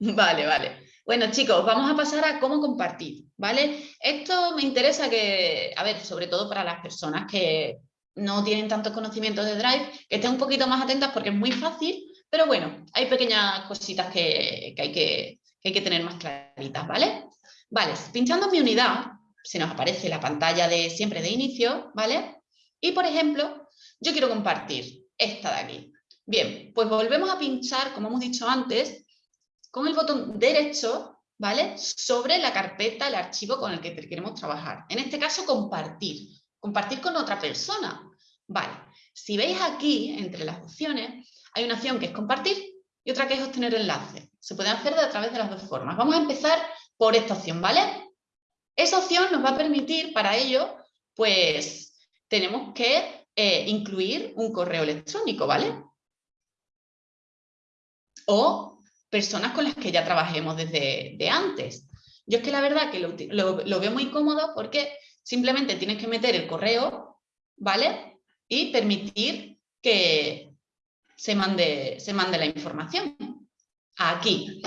Vale, vale. Bueno, chicos, vamos a pasar a cómo compartir, ¿vale? Esto me interesa que, a ver, sobre todo para las personas que no tienen tantos conocimientos de Drive, que estén un poquito más atentas porque es muy fácil, pero bueno, hay pequeñas cositas que, hay, que hay que tener más claritas, ¿vale? Vale, pinchando mi unidad, se nos aparece la pantalla de siempre de inicio, ¿vale? Y por ejemplo, yo quiero compartir esta de aquí. Bien, pues volvemos a pinchar, como hemos dicho antes, con el botón derecho, ¿vale? Sobre la carpeta, el archivo con el que queremos trabajar. En este caso, compartir. Compartir con otra persona. Vale, si veis aquí, entre las opciones, hay una opción que es compartir y otra que es obtener enlace. Se puede hacer de a través de las dos formas. Vamos a empezar por esta opción, ¿vale? Esa opción nos va a permitir, para ello, pues tenemos que eh, incluir un correo electrónico, ¿vale? O personas con las que ya trabajemos desde de antes. Yo es que la verdad que lo, lo veo muy cómodo porque simplemente tienes que meter el correo, ¿vale? Y permitir que se mande, se mande la información. Aquí.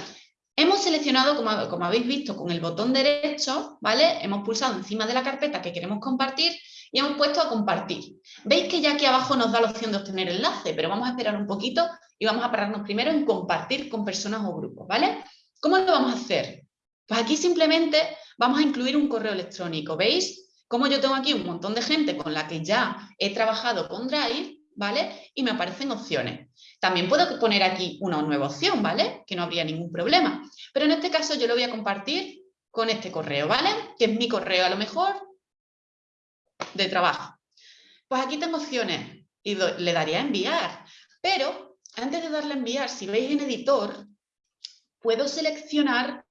Hemos seleccionado, como, como, habéis visto, con el botón derecho, ¿vale? Hemos pulsado encima de la carpeta que queremos compartir y hemos puesto a compartir. Veis que ya aquí abajo nos da la opción de obtener enlace, pero vamos a esperar un poquito y vamos a pararnos primero en compartir con personas o grupos, ¿vale? ¿Cómo lo vamos a hacer? Pues aquí simplemente vamos a incluir un correo electrónico, ¿veis? Como yo tengo aquí un montón de gente con la que ya he trabajado con Drive, ¿vale? Y me aparecen opciones. También puedo poner aquí una nueva opción, ¿vale? Que no habría ningún problema. Pero en este caso yo lo voy a compartir con este correo, ¿vale? Que es mi correo a lo mejor de trabajo. Pues aquí tengo opciones y le daría enviar. Pero antes de darle a enviar, si veis en editor, puedo seleccionar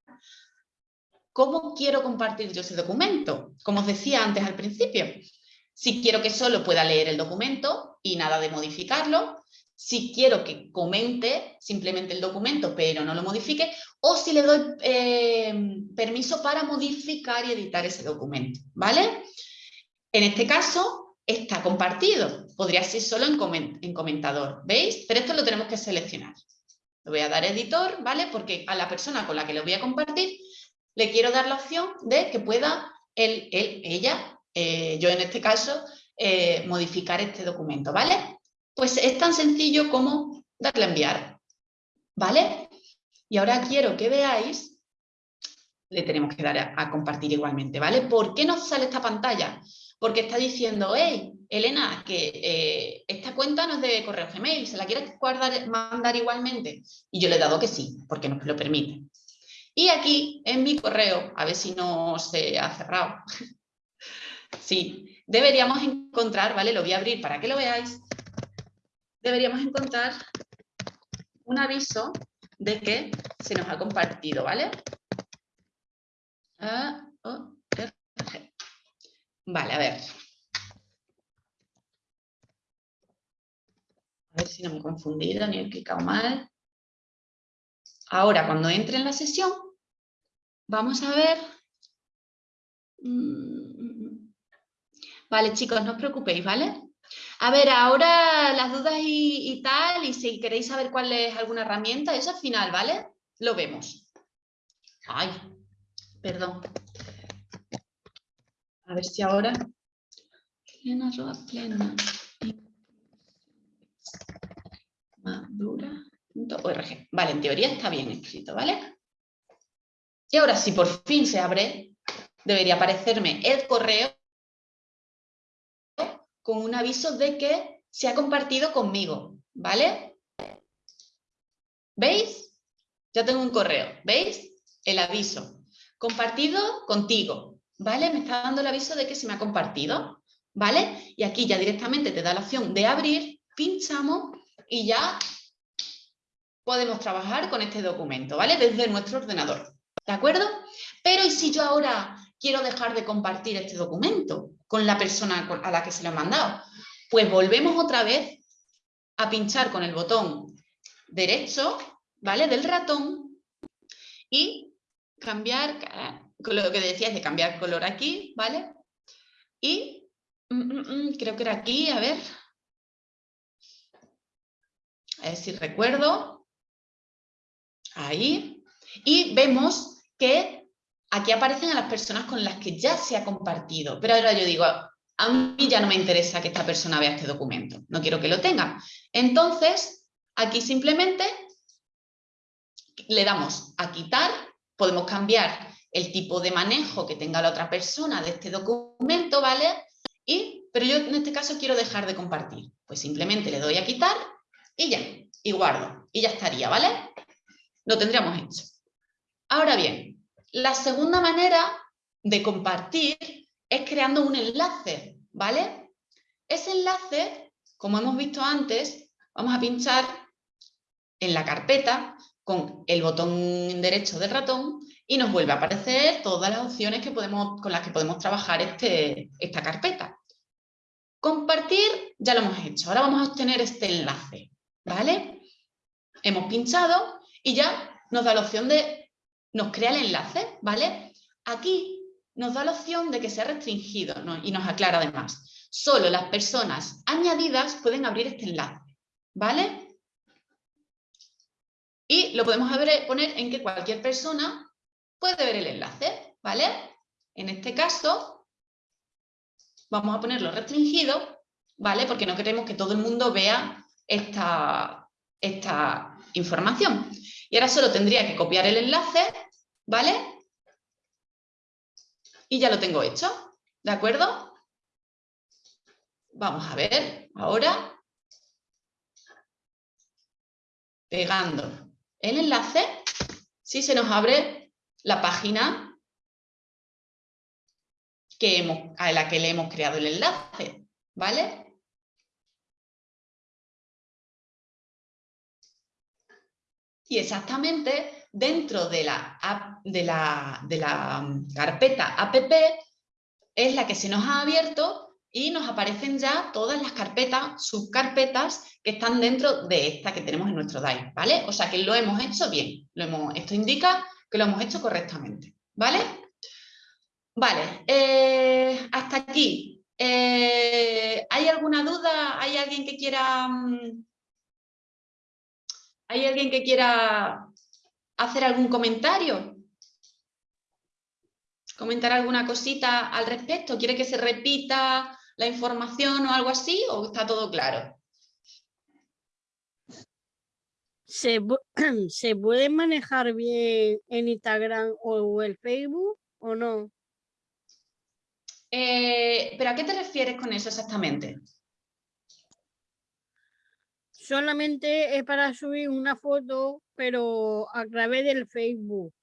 cómo quiero compartir yo ese documento. Como os decía antes al principio, si quiero que solo pueda leer el documento y nada de modificarlo, si quiero que comente simplemente el documento pero no lo modifique, o si le doy eh, permiso para modificar y editar ese documento, ¿vale? En este caso está compartido, podría ser solo en, en comentador, ¿veis? Pero esto lo tenemos que seleccionar. Le voy a dar editor, ¿vale? Porque a la persona con la que lo voy a compartir le quiero dar la opción de que pueda él, él ella, eh, yo en este caso, eh, modificar este documento, ¿vale? Pues es tan sencillo como darle a enviar, ¿vale? Y ahora quiero que veáis, le tenemos que dar a, compartir igualmente, ¿vale? ¿Por qué nos sale esta pantalla? Porque está diciendo, hey, Elena, que eh, esta cuenta no es de correo Gmail, ¿se la quieres mandar igualmente? Y yo le he dado que sí, porque nos lo permite. Y aquí, en mi correo, a ver si no se ha cerrado. sí, deberíamos encontrar, ¿vale? Lo voy a abrir para que lo veáis deberíamos encontrar un aviso de que se nos ha compartido, ¿vale? Vale, a ver. A ver si no me he confundido ni he clicado mal. Ahora, cuando entre en la sesión, vamos a ver... Mm, vale, chicos, no os preocupéis, ¿vale? A ver, ahora las dudas y, tal, y si queréis saber cuál es alguna herramienta, eso al final, ¿vale? Lo vemos. Ay, perdón. A ver si ahora... Plena, plena. Madura.org. Vale, en teoría está bien escrito, ¿vale? Y ahora, si por fin se abre, debería aparecerme el correo con un aviso de que se ha compartido conmigo, ¿vale? ¿Veis? Ya tengo un correo, ¿veis? El aviso. Compartido contigo, ¿vale? Me está dando el aviso de que se me ha compartido, ¿vale? Y aquí ya directamente te da la opción de abrir, pinchamos y ya podemos trabajar con este documento, ¿vale? Desde nuestro ordenador, ¿de acuerdo? Pero ¿y si yo ahora quiero dejar de compartir este documento con la persona a la que se lo he mandado. Pues volvemos otra vez a pinchar con el botón derecho, ¿vale? Del ratón y cambiar, lo que decías de cambiar color aquí, ¿vale? Y mm, mm, mm, creo que era aquí, a ver. A ver si recuerdo. Ahí. Y vemos que aquí aparecen a las personas con las que ya se ha compartido, pero ahora yo digo, a mí ya no me interesa que esta persona vea este documento, no quiero que lo tenga. Entonces, aquí simplemente le damos a quitar, podemos cambiar el tipo de manejo que tenga la otra persona de este documento, ¿vale? Y, pero yo en este caso quiero dejar de compartir. Pues simplemente le doy a quitar y ya, y guardo. Y ya estaría, ¿vale? Lo tendríamos hecho. Ahora bien, la segunda manera de compartir es creando un enlace, ¿vale? Ese enlace, como hemos visto antes, vamos a pinchar en la carpeta con el botón derecho del ratón y nos vuelve a aparecer todas las opciones que podemos, con las que podemos trabajar este, esta carpeta. Compartir ya lo hemos hecho, ahora vamos a obtener este enlace, ¿vale? Hemos pinchado y ya nos da la opción de, nos crea el enlace, ¿vale? Aquí nos da la opción de que sea restringido y nos aclara además. Solo las personas añadidas pueden abrir este enlace, ¿vale? Y lo podemos poner en que cualquier persona puede ver el enlace, ¿vale? En este caso, vamos a ponerlo restringido, ¿vale? Porque no queremos que todo el mundo vea esta, esta información. Y ahora solo tendría que copiar el enlace, ¿vale? Y ya lo tengo hecho, ¿de acuerdo? Vamos a ver, ahora, pegando el enlace, si se nos abre la página que hemos, a la que le hemos creado el enlace, ¿vale? Y exactamente dentro de la, de la, de la mm, carpeta app es la que se nos ha abierto y nos aparecen ya todas las carpetas, subcarpetas que están dentro de esta que tenemos en nuestro Drive, ¿vale? O sea que lo hemos hecho bien, lo hemos, esto indica que lo hemos hecho correctamente, ¿vale? Vale, eh, hasta aquí. Eh, ¿Hay alguna duda? ¿Hay alguien que quiera... Mm, ¿Hay alguien que quiera hacer algún comentario? ¿Comentar alguna cosita al respecto? ¿Quiere que se repita la información o algo así o está todo claro?
¿Se, ¿Se puede manejar bien en Instagram o el Facebook o no?
Eh, ¿Pero a qué te refieres con eso exactamente?
Solamente es para subir una foto, pero a través del Facebook.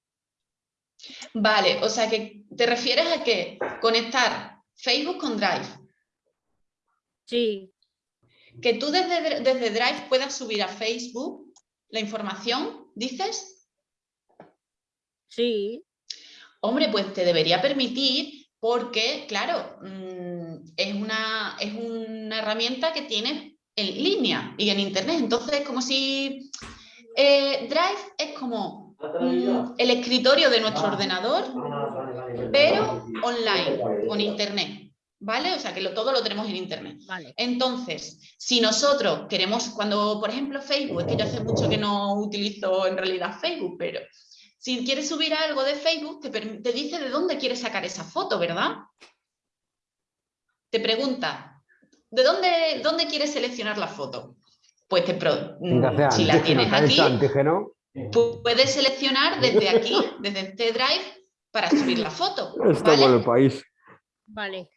Vale, o sea que te refieres a que conectar Facebook con Drive.
Sí.
Que tú desde, desde Drive puedas subir a Facebook la información, ¿dices?
Sí.
Hombre, pues te debería permitir porque, claro, mm, es una, es una herramienta que tienes en línea y en internet. Entonces, es como si eh, Drive es como mm, el escritorio de nuestro ordenador, pero online, con internet. ¿Vale? O sea, que todo lo tenemos en internet. Entonces, si nosotros queremos, cuando, por ejemplo, Facebook, es que yo hace mucho que no utilizo en realidad Facebook, pero si quieres subir algo de Facebook, te, dice de dónde quieres sacar esa foto, ¿verdad? Te pregunta, ¿de dónde, dónde quieres seleccionar la foto? Pues te mm, si la tienes aquí, puedes seleccionar desde aquí, desde este drive, para subir la foto.
Está ¿vale? el país.
Vale.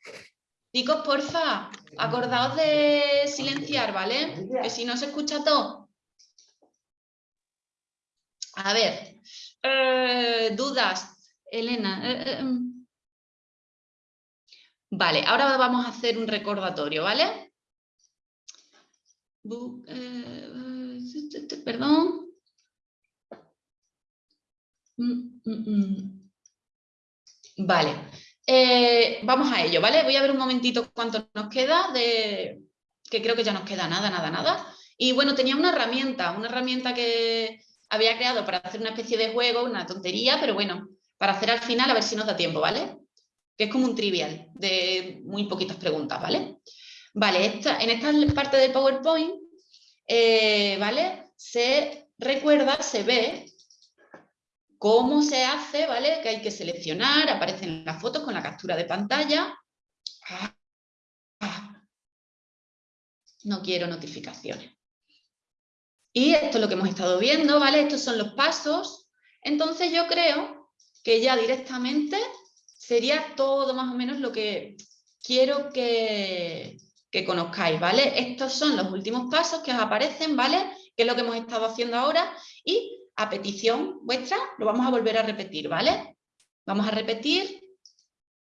Chicos, porfa, acordaos de silenciar, ¿vale? Que si no se escucha todo. A ver, eh, dudas, Elena. Eh, eh, em. Vale, ahora vamos a hacer un recordatorio, ¿vale? perdón. Mm, mm, mm. Vale. Eh, vamos a ello, ¿vale? Voy a ver un momentito cuánto nos queda, de, que creo que ya nos queda nada, nada, nada. Y bueno, tenía una herramienta, una herramienta que había creado para hacer una especie de juego, una tontería, pero bueno, para hacer al final a ver si nos da tiempo, ¿vale? Que es como un trivial de muy poquitas preguntas, ¿vale? Vale, esta, en esta parte del PowerPoint, eh, ¿vale? Se recuerda, se ve ¿Cómo se hace? ¿Vale? Que hay que seleccionar, aparecen las fotos con la captura de pantalla. No quiero notificaciones. Y esto es lo que hemos estado viendo, ¿vale? Estos son los pasos. Entonces yo creo que ya directamente sería todo más o menos lo que quiero que, que conozcáis, ¿vale? Estos son los últimos pasos que os aparecen, ¿vale? Que es lo que hemos estado haciendo ahora y a petición vuestra lo vamos a volver a repetir, ¿vale? Vamos a repetir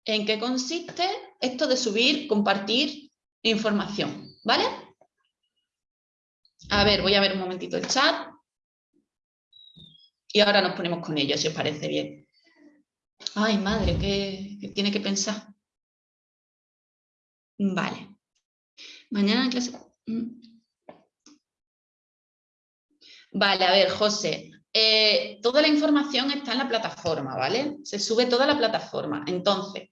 en qué consiste esto de subir, compartir información, ¿vale? A ver, voy a ver un momentito el chat. Y ahora nos ponemos con ello, si os parece bien. Ay, madre, ¿qué, tiene que pensar? Vale. Mañana en clase... Mm. Vale, a ver, José. Eh, toda la información está en la plataforma, ¿vale? Se sube toda la plataforma. Entonces,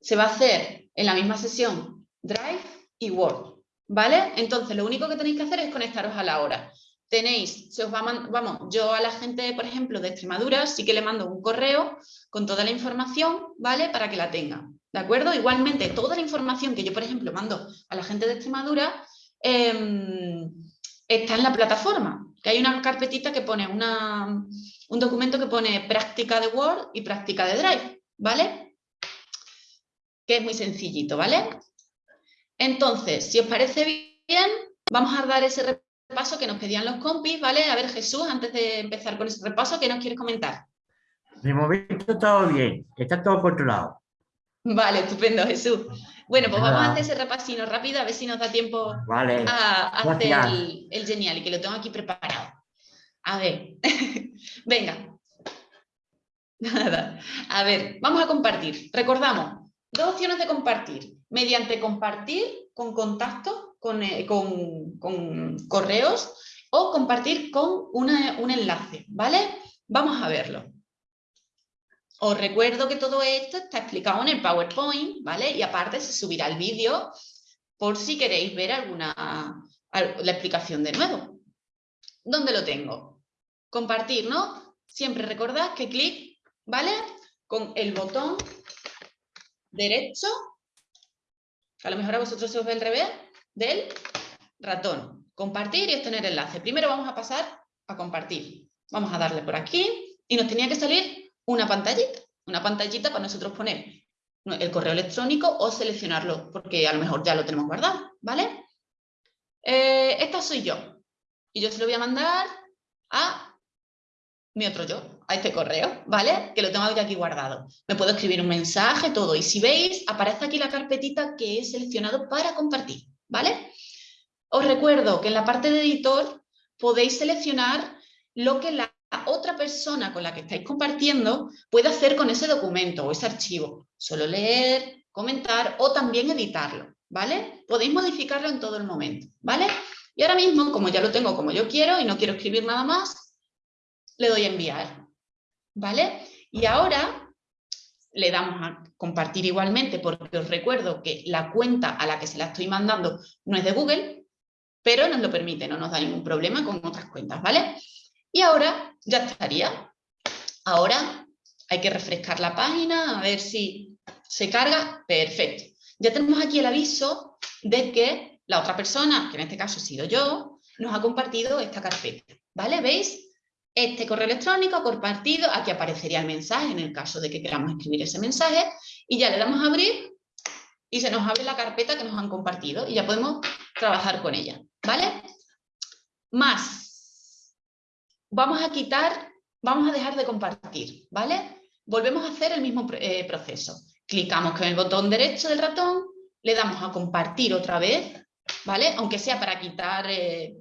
se va a hacer en la misma sesión Drive y Word, ¿vale? Entonces, lo único que tenéis que hacer es conectaros a la hora. Tenéis, se os va vamos, yo a la gente, por ejemplo, de Extremadura, sí que le mando un correo con toda la información, ¿vale? Para que la tengan, ¿de acuerdo? Igualmente, toda la información que yo, por ejemplo, mando a la gente de Extremadura em, está en la plataforma, que hay una carpetita que pone una, un documento que pone práctica de Word y práctica de Drive, ¿vale? Que es muy sencillito, ¿vale? Entonces, si os parece bien, vamos a dar ese repaso que nos pedían los compis, ¿vale? A ver, Jesús, antes de empezar con ese repaso, ¿qué nos quieres comentar?
De momento todo bien, está todo controlado.
Vale, estupendo, Jesús. Bueno, pues vamos a hacer ese repasino rápido, a ver si nos da tiempo a, hacer el, genial y que lo tengo aquí preparado. A ver, venga. Nada. A ver, vamos a compartir. Recordamos, dos opciones de compartir. Mediante compartir con contacto, con, eh, correos o compartir con un enlace, ¿vale? Vamos a verlo. Os recuerdo que todo esto está explicado en el PowerPoint, ¿vale? Y aparte se subirá el vídeo por si queréis ver alguna la explicación de nuevo. ¿Dónde lo tengo? Compartir, ¿no? Siempre recordad que clic, ¿vale? Con el botón derecho, que a lo mejor a vosotros se os ve el revés, del ratón. Compartir y obtener enlace. Primero vamos a pasar a compartir. Vamos a darle por aquí y nos tenía que salir una pantallita, una pantallita para nosotros poner el correo electrónico o seleccionarlo, porque a lo mejor ya lo tenemos guardado, ¿vale? Eh, esta soy yo, y yo se lo voy a mandar a mi otro yo, a este correo, ¿vale? Que lo tengo aquí guardado. Me puedo escribir un mensaje, todo, y si veis, aparece aquí la carpetita que he seleccionado para compartir, ¿vale? Os recuerdo que en la parte de editor podéis seleccionar lo que la otra persona con la que estáis compartiendo puede hacer con ese documento o ese archivo. Solo leer, comentar o también editarlo, ¿vale? Podéis modificarlo en todo el momento, ¿vale? Y ahora mismo, como ya lo tengo como yo quiero y no quiero escribir nada más, le doy a enviar, ¿vale? Y ahora le damos a compartir igualmente porque os recuerdo que la cuenta a la que se la estoy mandando no es de Google, pero nos lo permite, no nos da ningún problema con otras cuentas, ¿vale? Y ahora ya estaría. Ahora hay que refrescar la página, a ver si se carga. Perfecto. Ya tenemos aquí el aviso de que la otra persona, que en este caso he sido yo, nos ha compartido esta carpeta. ¿Vale? ¿Veis? Este correo electrónico compartido, aquí aparecería el mensaje en el caso de que queramos escribir ese mensaje y ya le damos a abrir y se nos abre la carpeta que nos han compartido y ya podemos trabajar con ella. ¿Vale? Más vamos a quitar, vamos a dejar de compartir, ¿vale? Volvemos a hacer el mismo eh, proceso. Clicamos con el botón derecho del ratón, le damos a compartir otra vez, ¿vale? Aunque sea para quitar eh,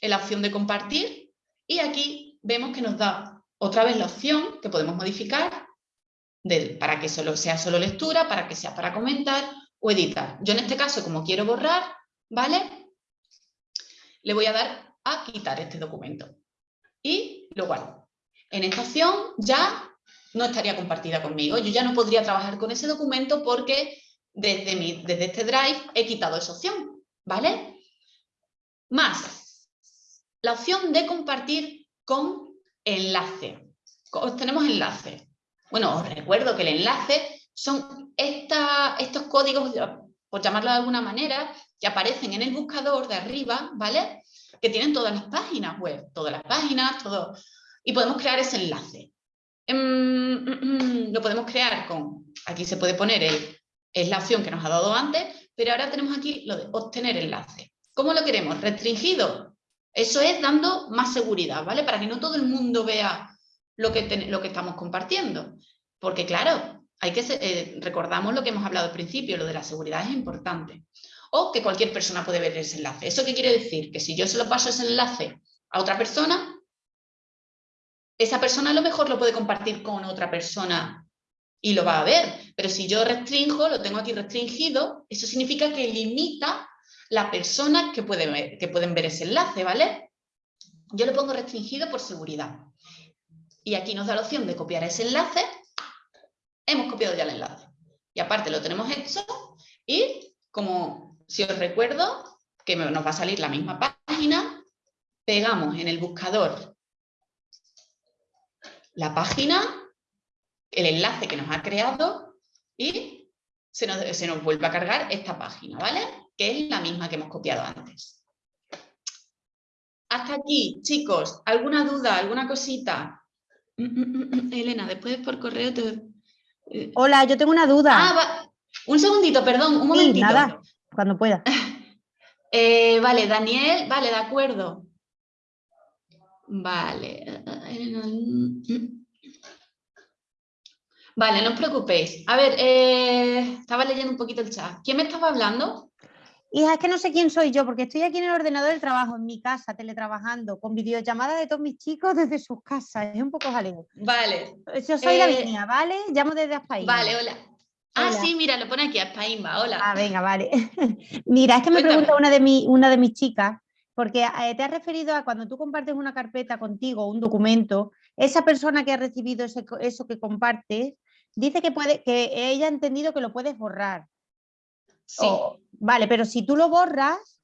la opción de compartir. Y aquí vemos que nos da otra vez la opción que podemos modificar para que solo sea solo lectura, para que sea para comentar o editar. Yo en este caso, como quiero borrar, ¿vale? Le voy a dar a quitar este documento y lo guardo. En esta opción ya no estaría compartida conmigo. Yo ya no podría trabajar con ese documento porque desde, mi, desde este Drive he quitado esa opción, ¿vale? Más, la opción de compartir con enlace. Tenemos enlace. Bueno, os recuerdo que el enlace son estos códigos, por llamarlo de alguna manera, que aparecen en el buscador de arriba, ¿vale? Que tienen todas las páginas web, todas las páginas, todo, y podemos crear ese enlace. Em, lo podemos crear con, aquí se puede poner, el, es la opción que nos ha dado antes, pero ahora tenemos aquí lo de obtener enlace. ¿Cómo lo queremos? ¿Restringido? Eso es dando más seguridad, ¿vale? Para que no todo el mundo vea lo que, lo que estamos compartiendo. Porque claro, hay que eh, recordamos lo que hemos hablado al principio, lo de la seguridad es importante. O que cualquier persona puede ver ese enlace. ¿Eso qué quiere decir? Que si yo se lo paso ese enlace a otra persona, esa persona a lo mejor lo puede compartir con otra persona y lo va a ver. Pero si yo restringo, lo tengo aquí restringido, eso significa que limita la persona que, puede que pueden ver ese enlace, ¿vale? Yo le pongo restringido por seguridad. Y aquí nos da la opción de copiar ese enlace. Hemos copiado ya el enlace. Y aparte lo tenemos hecho. Y como si os recuerdo, que nos va a salir la misma página, pegamos en el buscador la página, el enlace que nos ha creado y se nos, se nos vuelve a cargar esta página, ¿vale? Que es la misma que hemos copiado antes. Hasta aquí, chicos, ¿alguna duda, alguna cosita? Mm, mm, mm, Elena, después por correo te...
Hola, yo tengo una duda.
Ah, un segundito, perdón, un momentito.
nada, cuando pueda.
Eh, vale, Daniel, vale, de acuerdo. Vale. Vale, no os preocupéis. A ver, eh, estaba leyendo un poquito el chat. ¿Quién me estaba hablando?
Hija, es que no sé quién soy yo, porque estoy aquí en el ordenador del trabajo, en mi casa, teletrabajando, con videollamadas de todos mis chicos desde sus casas. Es un poco jaleo.
Vale.
Yo soy la Lavinia, ¿vale? Llamo desde Aspaín.
Vale, hola. Ah, sí, mira, lo pone aquí, Aspaimba, hola.
Ah, venga, vale. mira, es que me pregunta una de, mi, una de mis chicas, porque eh, te has referido a cuando tú compartes una carpeta contigo, un documento, esa persona que ha recibido eso que compartes, dice que, puede, que ella ha entendido que lo puedes borrar.
Sí.
vale, pero si tú lo borras,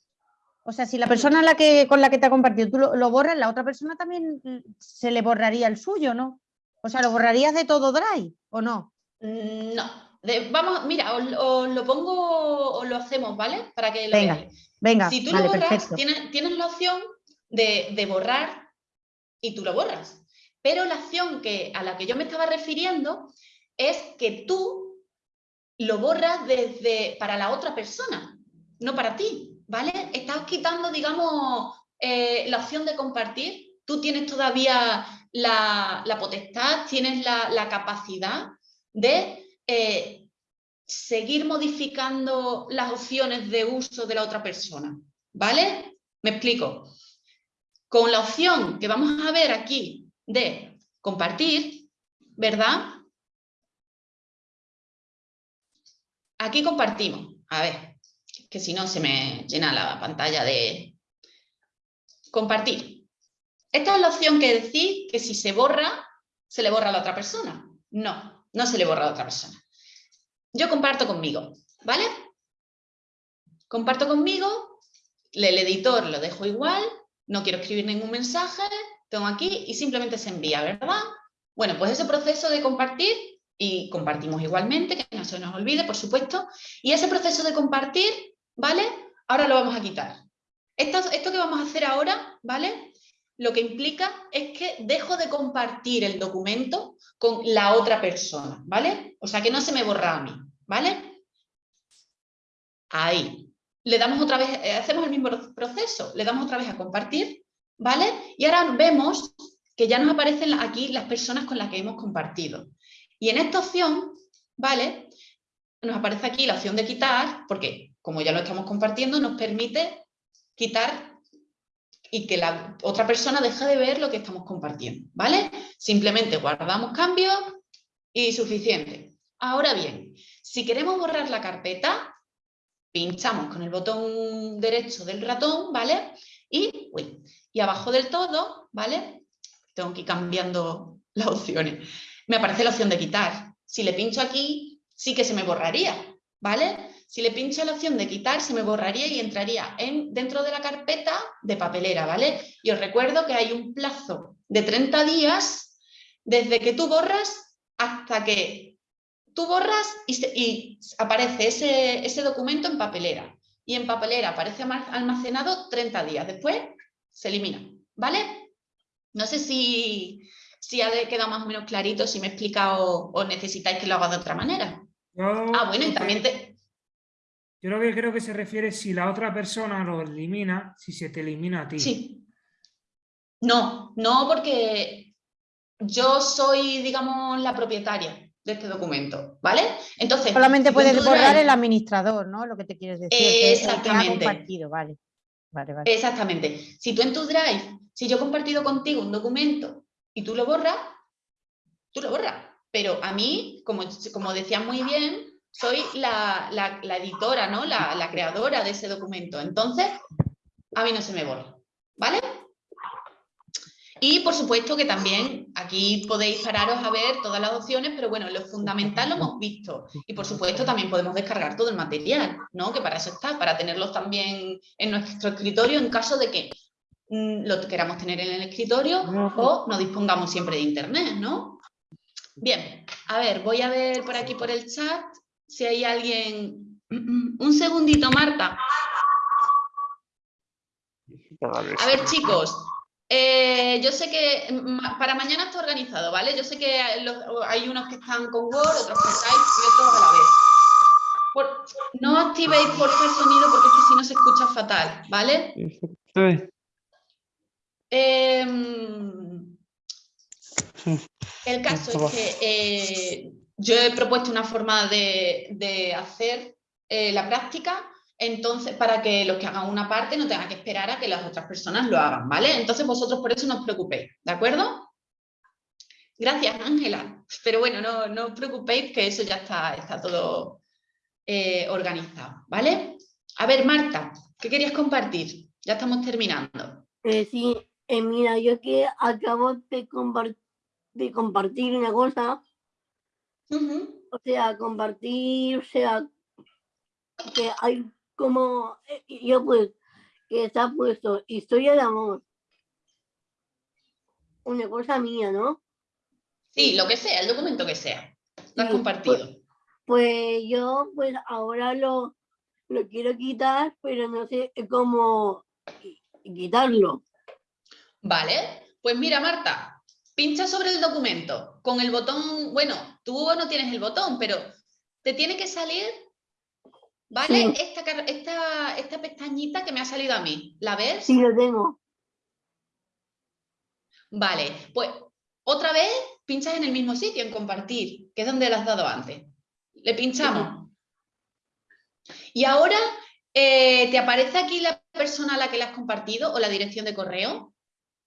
o sea, si la persona la que, con la que te ha compartido tú lo, borras, la otra persona también se le borraría el suyo, ¿no? O sea, ¿lo borrarías de todo Drive o no?
Mm, vamos, mira, os, lo pongo, o lo hacemos, ¿vale? Para que lo
venga, Venga,
si tú lo borras, tienes, tienes, la opción de, de borrar y tú lo borras. Pero la acción que, a la que yo me estaba refiriendo es que tú lo borras desde para la otra persona, no para ti, ¿vale? Estás quitando, digamos, eh, la opción de compartir. Tú tienes todavía la, potestad, tienes la, capacidad de eh, seguir modificando las opciones de uso de la otra persona, ¿vale? Me explico. Con la opción que vamos a ver aquí de compartir, ¿verdad? Aquí compartimos. A ver, que si no se me llena la pantalla de compartir. Esta es la opción que decís que si se borra, se le borra a la otra persona. No, no se le borra a otra persona. Yo comparto conmigo, ¿vale? Comparto conmigo, el editor lo dejo igual, no quiero escribir ningún mensaje, tengo aquí y simplemente se envía, ¿verdad? Bueno, pues ese proceso de compartir y compartimos igualmente, que no se nos olvide, por supuesto. Y ese proceso de compartir, ¿vale? Ahora lo vamos a quitar. Esto, esto que vamos a hacer ahora, ¿vale? Lo que implica es que dejo de compartir el documento con la otra persona, ¿vale? O sea, que no se me borra a mí, ¿vale? Ahí. Le damos otra vez, eh, hacemos el mismo proceso, le damos otra vez a compartir, ¿vale? Y ahora vemos que ya nos aparecen aquí las personas con las que hemos compartido. Y en esta opción, ¿vale? Nos aparece aquí la opción de quitar, porque como ya lo estamos compartiendo, nos permite quitar y que la otra persona deje de ver lo que estamos compartiendo, ¿vale? Simplemente guardamos cambios y suficiente. Ahora bien, si queremos borrar la carpeta, pinchamos con el botón derecho del ratón, ¿vale? Y, y abajo del todo, ¿vale? Tengo que ir cambiando las opciones me aparece la opción de quitar. Si le pincho aquí, sí que se me borraría, ¿vale? Si le pincho la opción de quitar, se me borraría y entraría en, dentro de la carpeta de papelera, ¿vale? Y os recuerdo que hay un plazo de 30 días desde que tú borras hasta que tú borras y, aparece ese, ese documento en papelera. Y en papelera aparece almacenado 30 días. Después se elimina, ¿vale? No sé si, si ha quedado más o menos clarito, si me he explicado o necesitáis que lo haga de otra manera. Ah, bueno, y también te...
Yo lo que creo que se refiere es si la otra persona lo elimina, si se te elimina a ti.
Sí. No, no porque yo soy, digamos, la propietaria de este documento, ¿vale? Entonces,
Solamente puedes borrar el administrador, ¿no? Lo que te quieres decir. que es el que ha
Exactamente.
compartido, vale. Vale, vale.
Exactamente. Si tú en tu Drive, si yo he compartido contigo un documento y tú lo borras, tú lo borras. Pero a mí, como, como decía muy bien, soy la, la- la editora, ¿no? La, la creadora de ese documento. Entonces, a mí no se me borra. ¿Vale? Y por supuesto que también aquí podéis pararos a ver todas las opciones, pero bueno, lo fundamental lo hemos visto. Y por supuesto también podemos descargar todo el material, ¿no? Que para eso está, para tenerlos también en nuestro escritorio en caso de que mm, lo queramos tener en el escritorio o no dispongamos siempre de internet, ¿no? Bien, a ver, voy a ver por aquí por el chat si hay alguien... Un segundito, Marta. A ver, chicos, eh, yo sé que para mañana está organizado, ¿vale? Yo sé que hay unos que están con Word, otros con Skype y otros a la vez. Por- no activéis por el sonido porque es que si no se escucha fatal, ¿vale? Em, el caso es que eh, yo he propuesto una forma de, de hacer eh, la práctica, entonces para que los que hagan una parte no tengan que esperar a que las otras personas lo hagan, ¿vale? Entonces vosotros por eso no os preocupéis, ¿de acuerdo? Gracias, Ángela. Pero bueno, no, no os preocupéis que eso ya está, está todo eh, organizado, ¿vale? A ver, Marta, ¿qué querías compartir? Ya estamos terminando.
Eh, sí, mira, yo que acabo de compartir una cosa, o sea, compartir, o sea, que hay como, eh, yo pues, que está puesto historia de amor. Una cosa mía, ¿no?
Sí, lo que sea, el documento que sea. Lo has
Sí,
compartido.
Pues yo, pues ahora lo, lo quiero quitar, pero no sé cómo qui- quitarlo.
Vale, pues mira, Marta, pincha sobre el documento con el botón, bueno, tú no tienes el botón, pero te tiene que salir, ¿vale?
Sí.
Esta, esta, esta pestañita que me ha salido a mí, ¿la ves?
Sí, lo tengo.
Vale, pues otra vez pinchas en el mismo sitio, en compartir, que es donde le has dado antes. Le pinchamos. Y ahora, eh, ¿te aparece aquí la persona a la que le has compartido o la dirección de correo?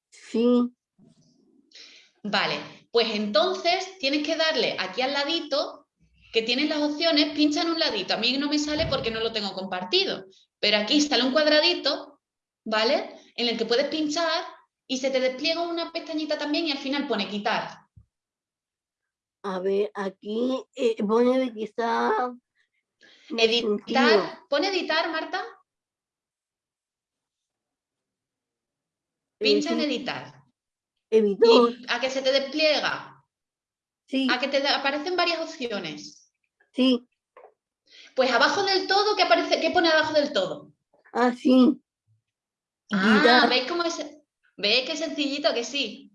Sí.
Vale, pues entonces tienes que darle aquí al ladito, que tienes las opciones, pincha en un ladito. A mí no me sale porque no lo tengo compartido, pero aquí sale un cuadradito, ¿vale? En el que puedes pinchar y se te despliega una pestañita también y al final pone quitar.
A ver, aquí eh, pone está...
Editar, pone editar, Marta. Pincha en editar.
Editor.
A que se te despliega.
Sí.
A que te aparecen varias opciones.
Sí.
Pues abajo del todo, ¿qué aparece? ¿Qué pone abajo del todo?
Ah, sí.
Ah. ¿veis cómo es? ¿Veis qué sencillito que sí?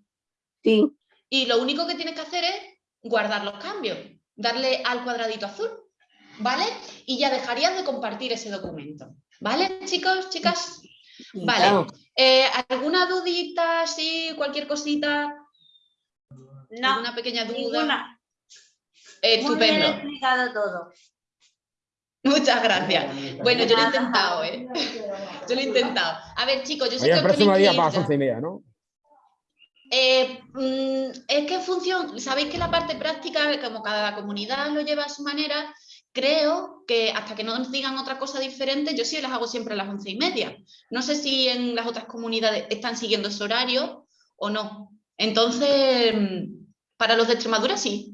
Sí.
Y lo único que tienes que hacer es guardar los cambios, darle al cuadradito azul, ¿vale? Y ya dejarías de compartir ese documento, ¿vale, chicos, chicas? Vale.
Claro.
Eh, ¿Alguna dudita, sí, cualquier cosita?
No,
¿Alguna pequeña duda?
ninguna.
Eh,
Muy bien
Estupendo.
explicado todo.
Muchas gracias. Bueno, yo lo he intentado, ¿eh? Yo lo he intentado. A ver, chicos, yo sé
Oye,
que
el
os
próximo día para las y media, ¿no?
Eh, mm, es que en función, sabéis que la parte práctica, como cada comunidad lo lleva a su manera, creo que hasta que no nos digan otra cosa diferente, yo sí las hago siempre a las once y media. No sé si en las otras comunidades están siguiendo ese horario o no. Entonces, mm, para los de Extremadura sí.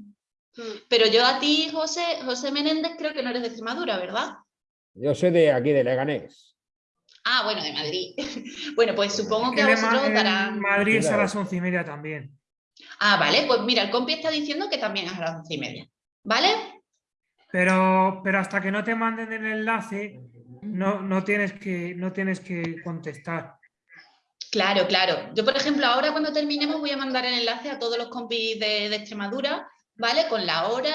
Pero yo a ti, José, José Menéndez, creo que no eres de Extremadura, ¿verdad?
Yo soy de aquí, de Leganés.
Ah, bueno, de Madrid. bueno, pues supongo que
Que
a vosotros
en
darán...
Madrid es a las once y media también.
Ah, vale, pues mira, el compi está diciendo que también es a las once y media. ¿Vale?
Pero, pero hasta que no te manden el enlace, no, no, tienes, que, no tienes que contestar.
Claro, claro. Yo, por ejemplo, ahora cuando terminemos voy a mandar el enlace a todos los compis de, de Extremadura, ¿vale? Con la hora,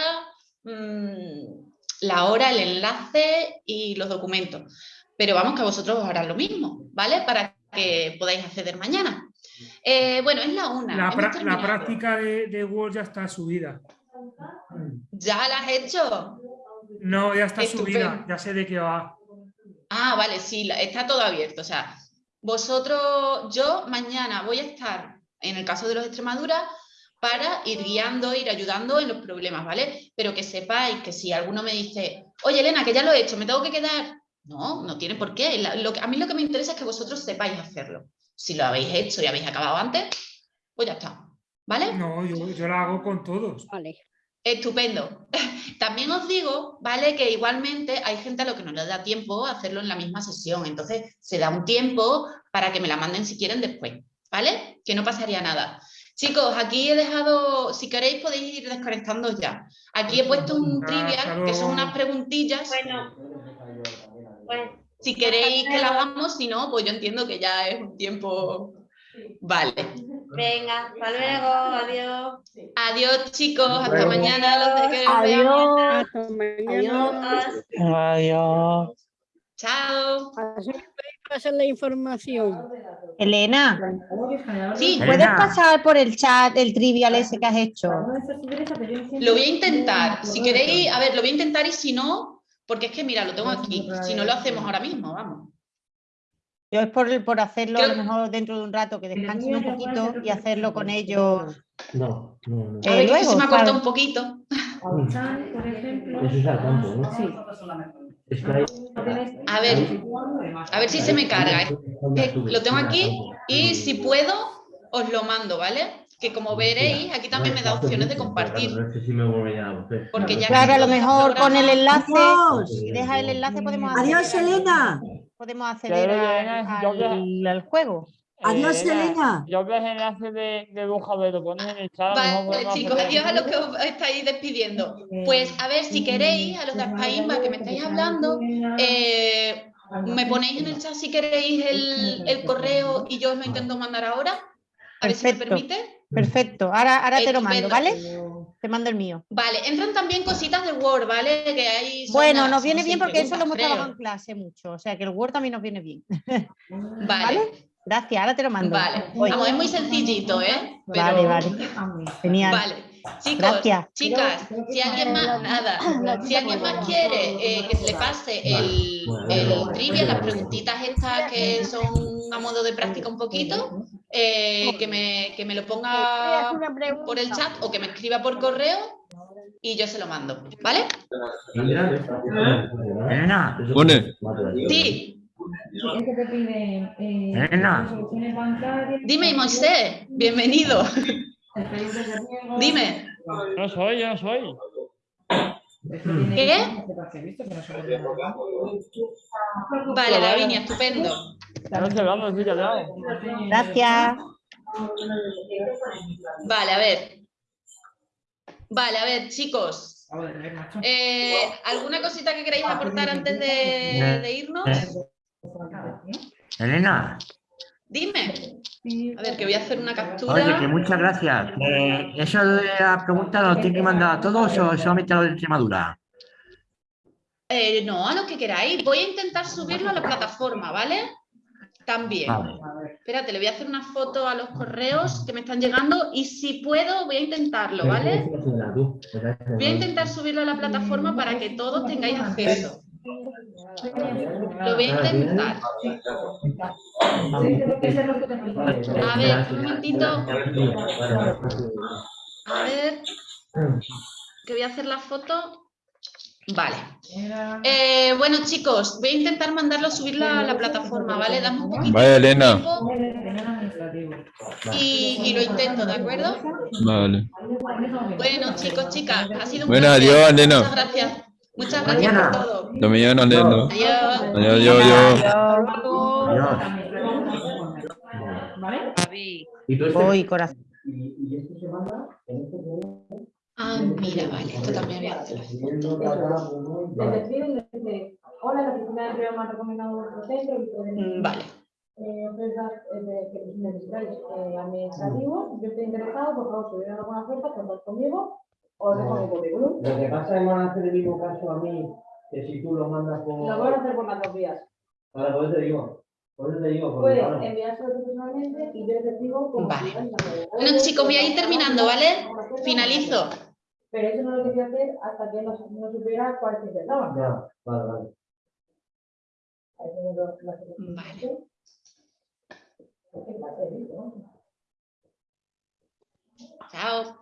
mm, la hora, el enlace y los documentos. Pero vamos que a vosotros os harán lo mismo, ¿vale? Para que podáis acceder mañana. Eh, bueno, es la una.
La, práctica de, de Word ya está subida.
¿Ya la has hecho?
No, ya está
Estupendo.
subida, ya sé de qué va.
Ah, vale, sí, está todo abierto. O sea, vosotros, yo mañana voy a estar, en el caso de los Extremadura, para ir guiando, ir ayudando en los problemas, ¿vale? Pero que sepáis que si alguno me dice, oye Elena, que ya lo he hecho, ¿me tengo que quedar? No, no tiene por qué. Lo que- a mí lo que me interesa es que vosotros sepáis hacerlo. Si lo habéis hecho y habéis acabado antes, pues ya está, ¿vale?
No, yo, yo la hago con todos.
Vale.
Estupendo. También os digo, ¿vale? Que igualmente hay gente a lo que no le da tiempo a hacerlo en la misma sesión. Entonces, se da un tiempo para que me la manden si quieren después, ¿vale? Que no pasaría nada. Chicos, aquí he dejado, si queréis podéis ir desconectando ya. Aquí he puesto un trivia, que son unas preguntillas.
Bueno,
Si queréis que la hagamos, si no, pues yo entiendo que ya es un tiempo... Vale.
Venga, hasta luego, adiós.
Adiós, chicos. Hasta mañana. Los de que
Adiós.
mañana.
Hasta mañana.
Adiós.
Adiós.
Chao.
Pasar la información.
Elena,
Sí,
¿puedes
Elena.
pasar por el chat el trivial ese que has hecho?
Lo voy a intentar. Si queréis, a ver, lo voy a intentar y si no, porque es que mira, lo tengo aquí. Si no lo hacemos ahora mismo, vamos.
Yo es por, por hacerlo a lo mejor dentro de un rato, que descansen un poquito y hacerlo con ellos.
No, no, no.
Eh,
A ver, que
luego,
se me ha cortado un poquito.
Eso es al campo, ¿no? Es que hay-
A ver, a ver si se me carga. Lo tengo aquí y si puedo, os lo mando, ¿vale? Que como veréis, aquí también me da opciones de compartir.
Hacer.
Porque ya
Claro, a lo
que
mejor con el enlace,
Adiós.
si dejas el enlace podemos
Adiós,
acceder,
Elena.
Podemos acceder al, al- al juego.
Adiós, Elena.
Yo veo el enlace de, de lo pones en el chat.
Vale, chicos, adiós a los que os estáis despidiendo. Pues a ver, si queréis, a los de Aspaimba que me estáis hablando, eh, me ponéis en el chat si queréis el, el correo y yo os lo intento mandar ahora. A ver si me permite.
Perfecto, ahora, ahora te lo mando. ¿vale? Te mando el mío.
Vale, entran también cositas de Word, ¿vale? Que hay.
Bueno, nos viene bien porque eso lo hemos
preguntas,
trabajado en clase mucho, o sea que el Word también nos viene bien.
creo. Vale,
Gracias, ahora te lo mando.
vale. Vamos, es muy sencillito, ¿eh? Pero-
Vale, vale. Genial.
Vale. Chicos,
Gracias.
chicas, si alguien más, nada, si alguien más quiere eh, que se le pase el, el trivia, las preguntitas estas que son a modo de práctica un poquito, eh, que, me, que me lo ponga por el chat o que me escriba por correo y yo se lo mando, ¿vale?
Elena.
Sí,
que te pide eh,
dime Moisés, bienvenido. Dime.
No soy, yo no soy.
¿Qué? Vale, Lavinia, estupendo.
Gracias.
Vale, a ver. Vale, a ver, chicos. Eh, ¿Alguna cosita que queráis aportar antes de, de irnos?
Elena,
Dime. A ver, que voy a hacer una
oye, que
captura.
muchas gracias. Eh, ¿Eso de la pregunta lo tiene que mandar a todos o solamente a los de Extremadura?
Eh, no, a lo que queráis. Voy a intentar subirlo a la plataforma, ¿vale? También.
Vale.
Espérate, le voy a hacer una foto a los correos que me están llegando y si puedo voy a intentarlo, ¿vale? Voy a intentar subirlo a la plataforma para que todos tengáis acceso. Lo voy a intentar. A ver, un momentito. A ver, que voy a hacer la foto. Vale. Eh, bueno, chicos, voy a intentar mandarlo, subirlo a la plataforma, ¿vale? Dame un poquito
Vaya, Elena.
y, y lo intento, ¿de acuerdo?
Vale.
Bueno, chicos, chicas, ha sido un
Bueno,
placer.
adiós, Elena.
Muchas gracias. Muchas gracias por todo.
Hasta mañana, Elena.
Adiós.
Adiós, adiós.
Voy, corazón.
Ah, mira, vale, esto también voy a hacer.
Te despiden desde, Hola, la oficina de empleo me ha recomendado vuestro centro.
Mm, Vale.
eh, eh, de- que necesitáis eh, administrativos, yo estoy interesado, por favor, si hubiera alguna oferta, contad conmigo, os dejo mi currículum.
Lo que pasa es que van a hacer el mismo caso a mí que si tú lo mandas por.
Lo voy a hacer por las dos vías.
Ahora, por eso te digo. Por eso te digo.
Puedes
claro,
enviárselo personalmente y yo te digo
Vale.
hace.
Bueno, chicos, voy a ir terminando, ¿vale? Finalizo.
Pero eso no lo quería hacer hasta que no, no supiera cuál se intentaba.
Ya, vale, vale.
Vale.
Vale.
Chao.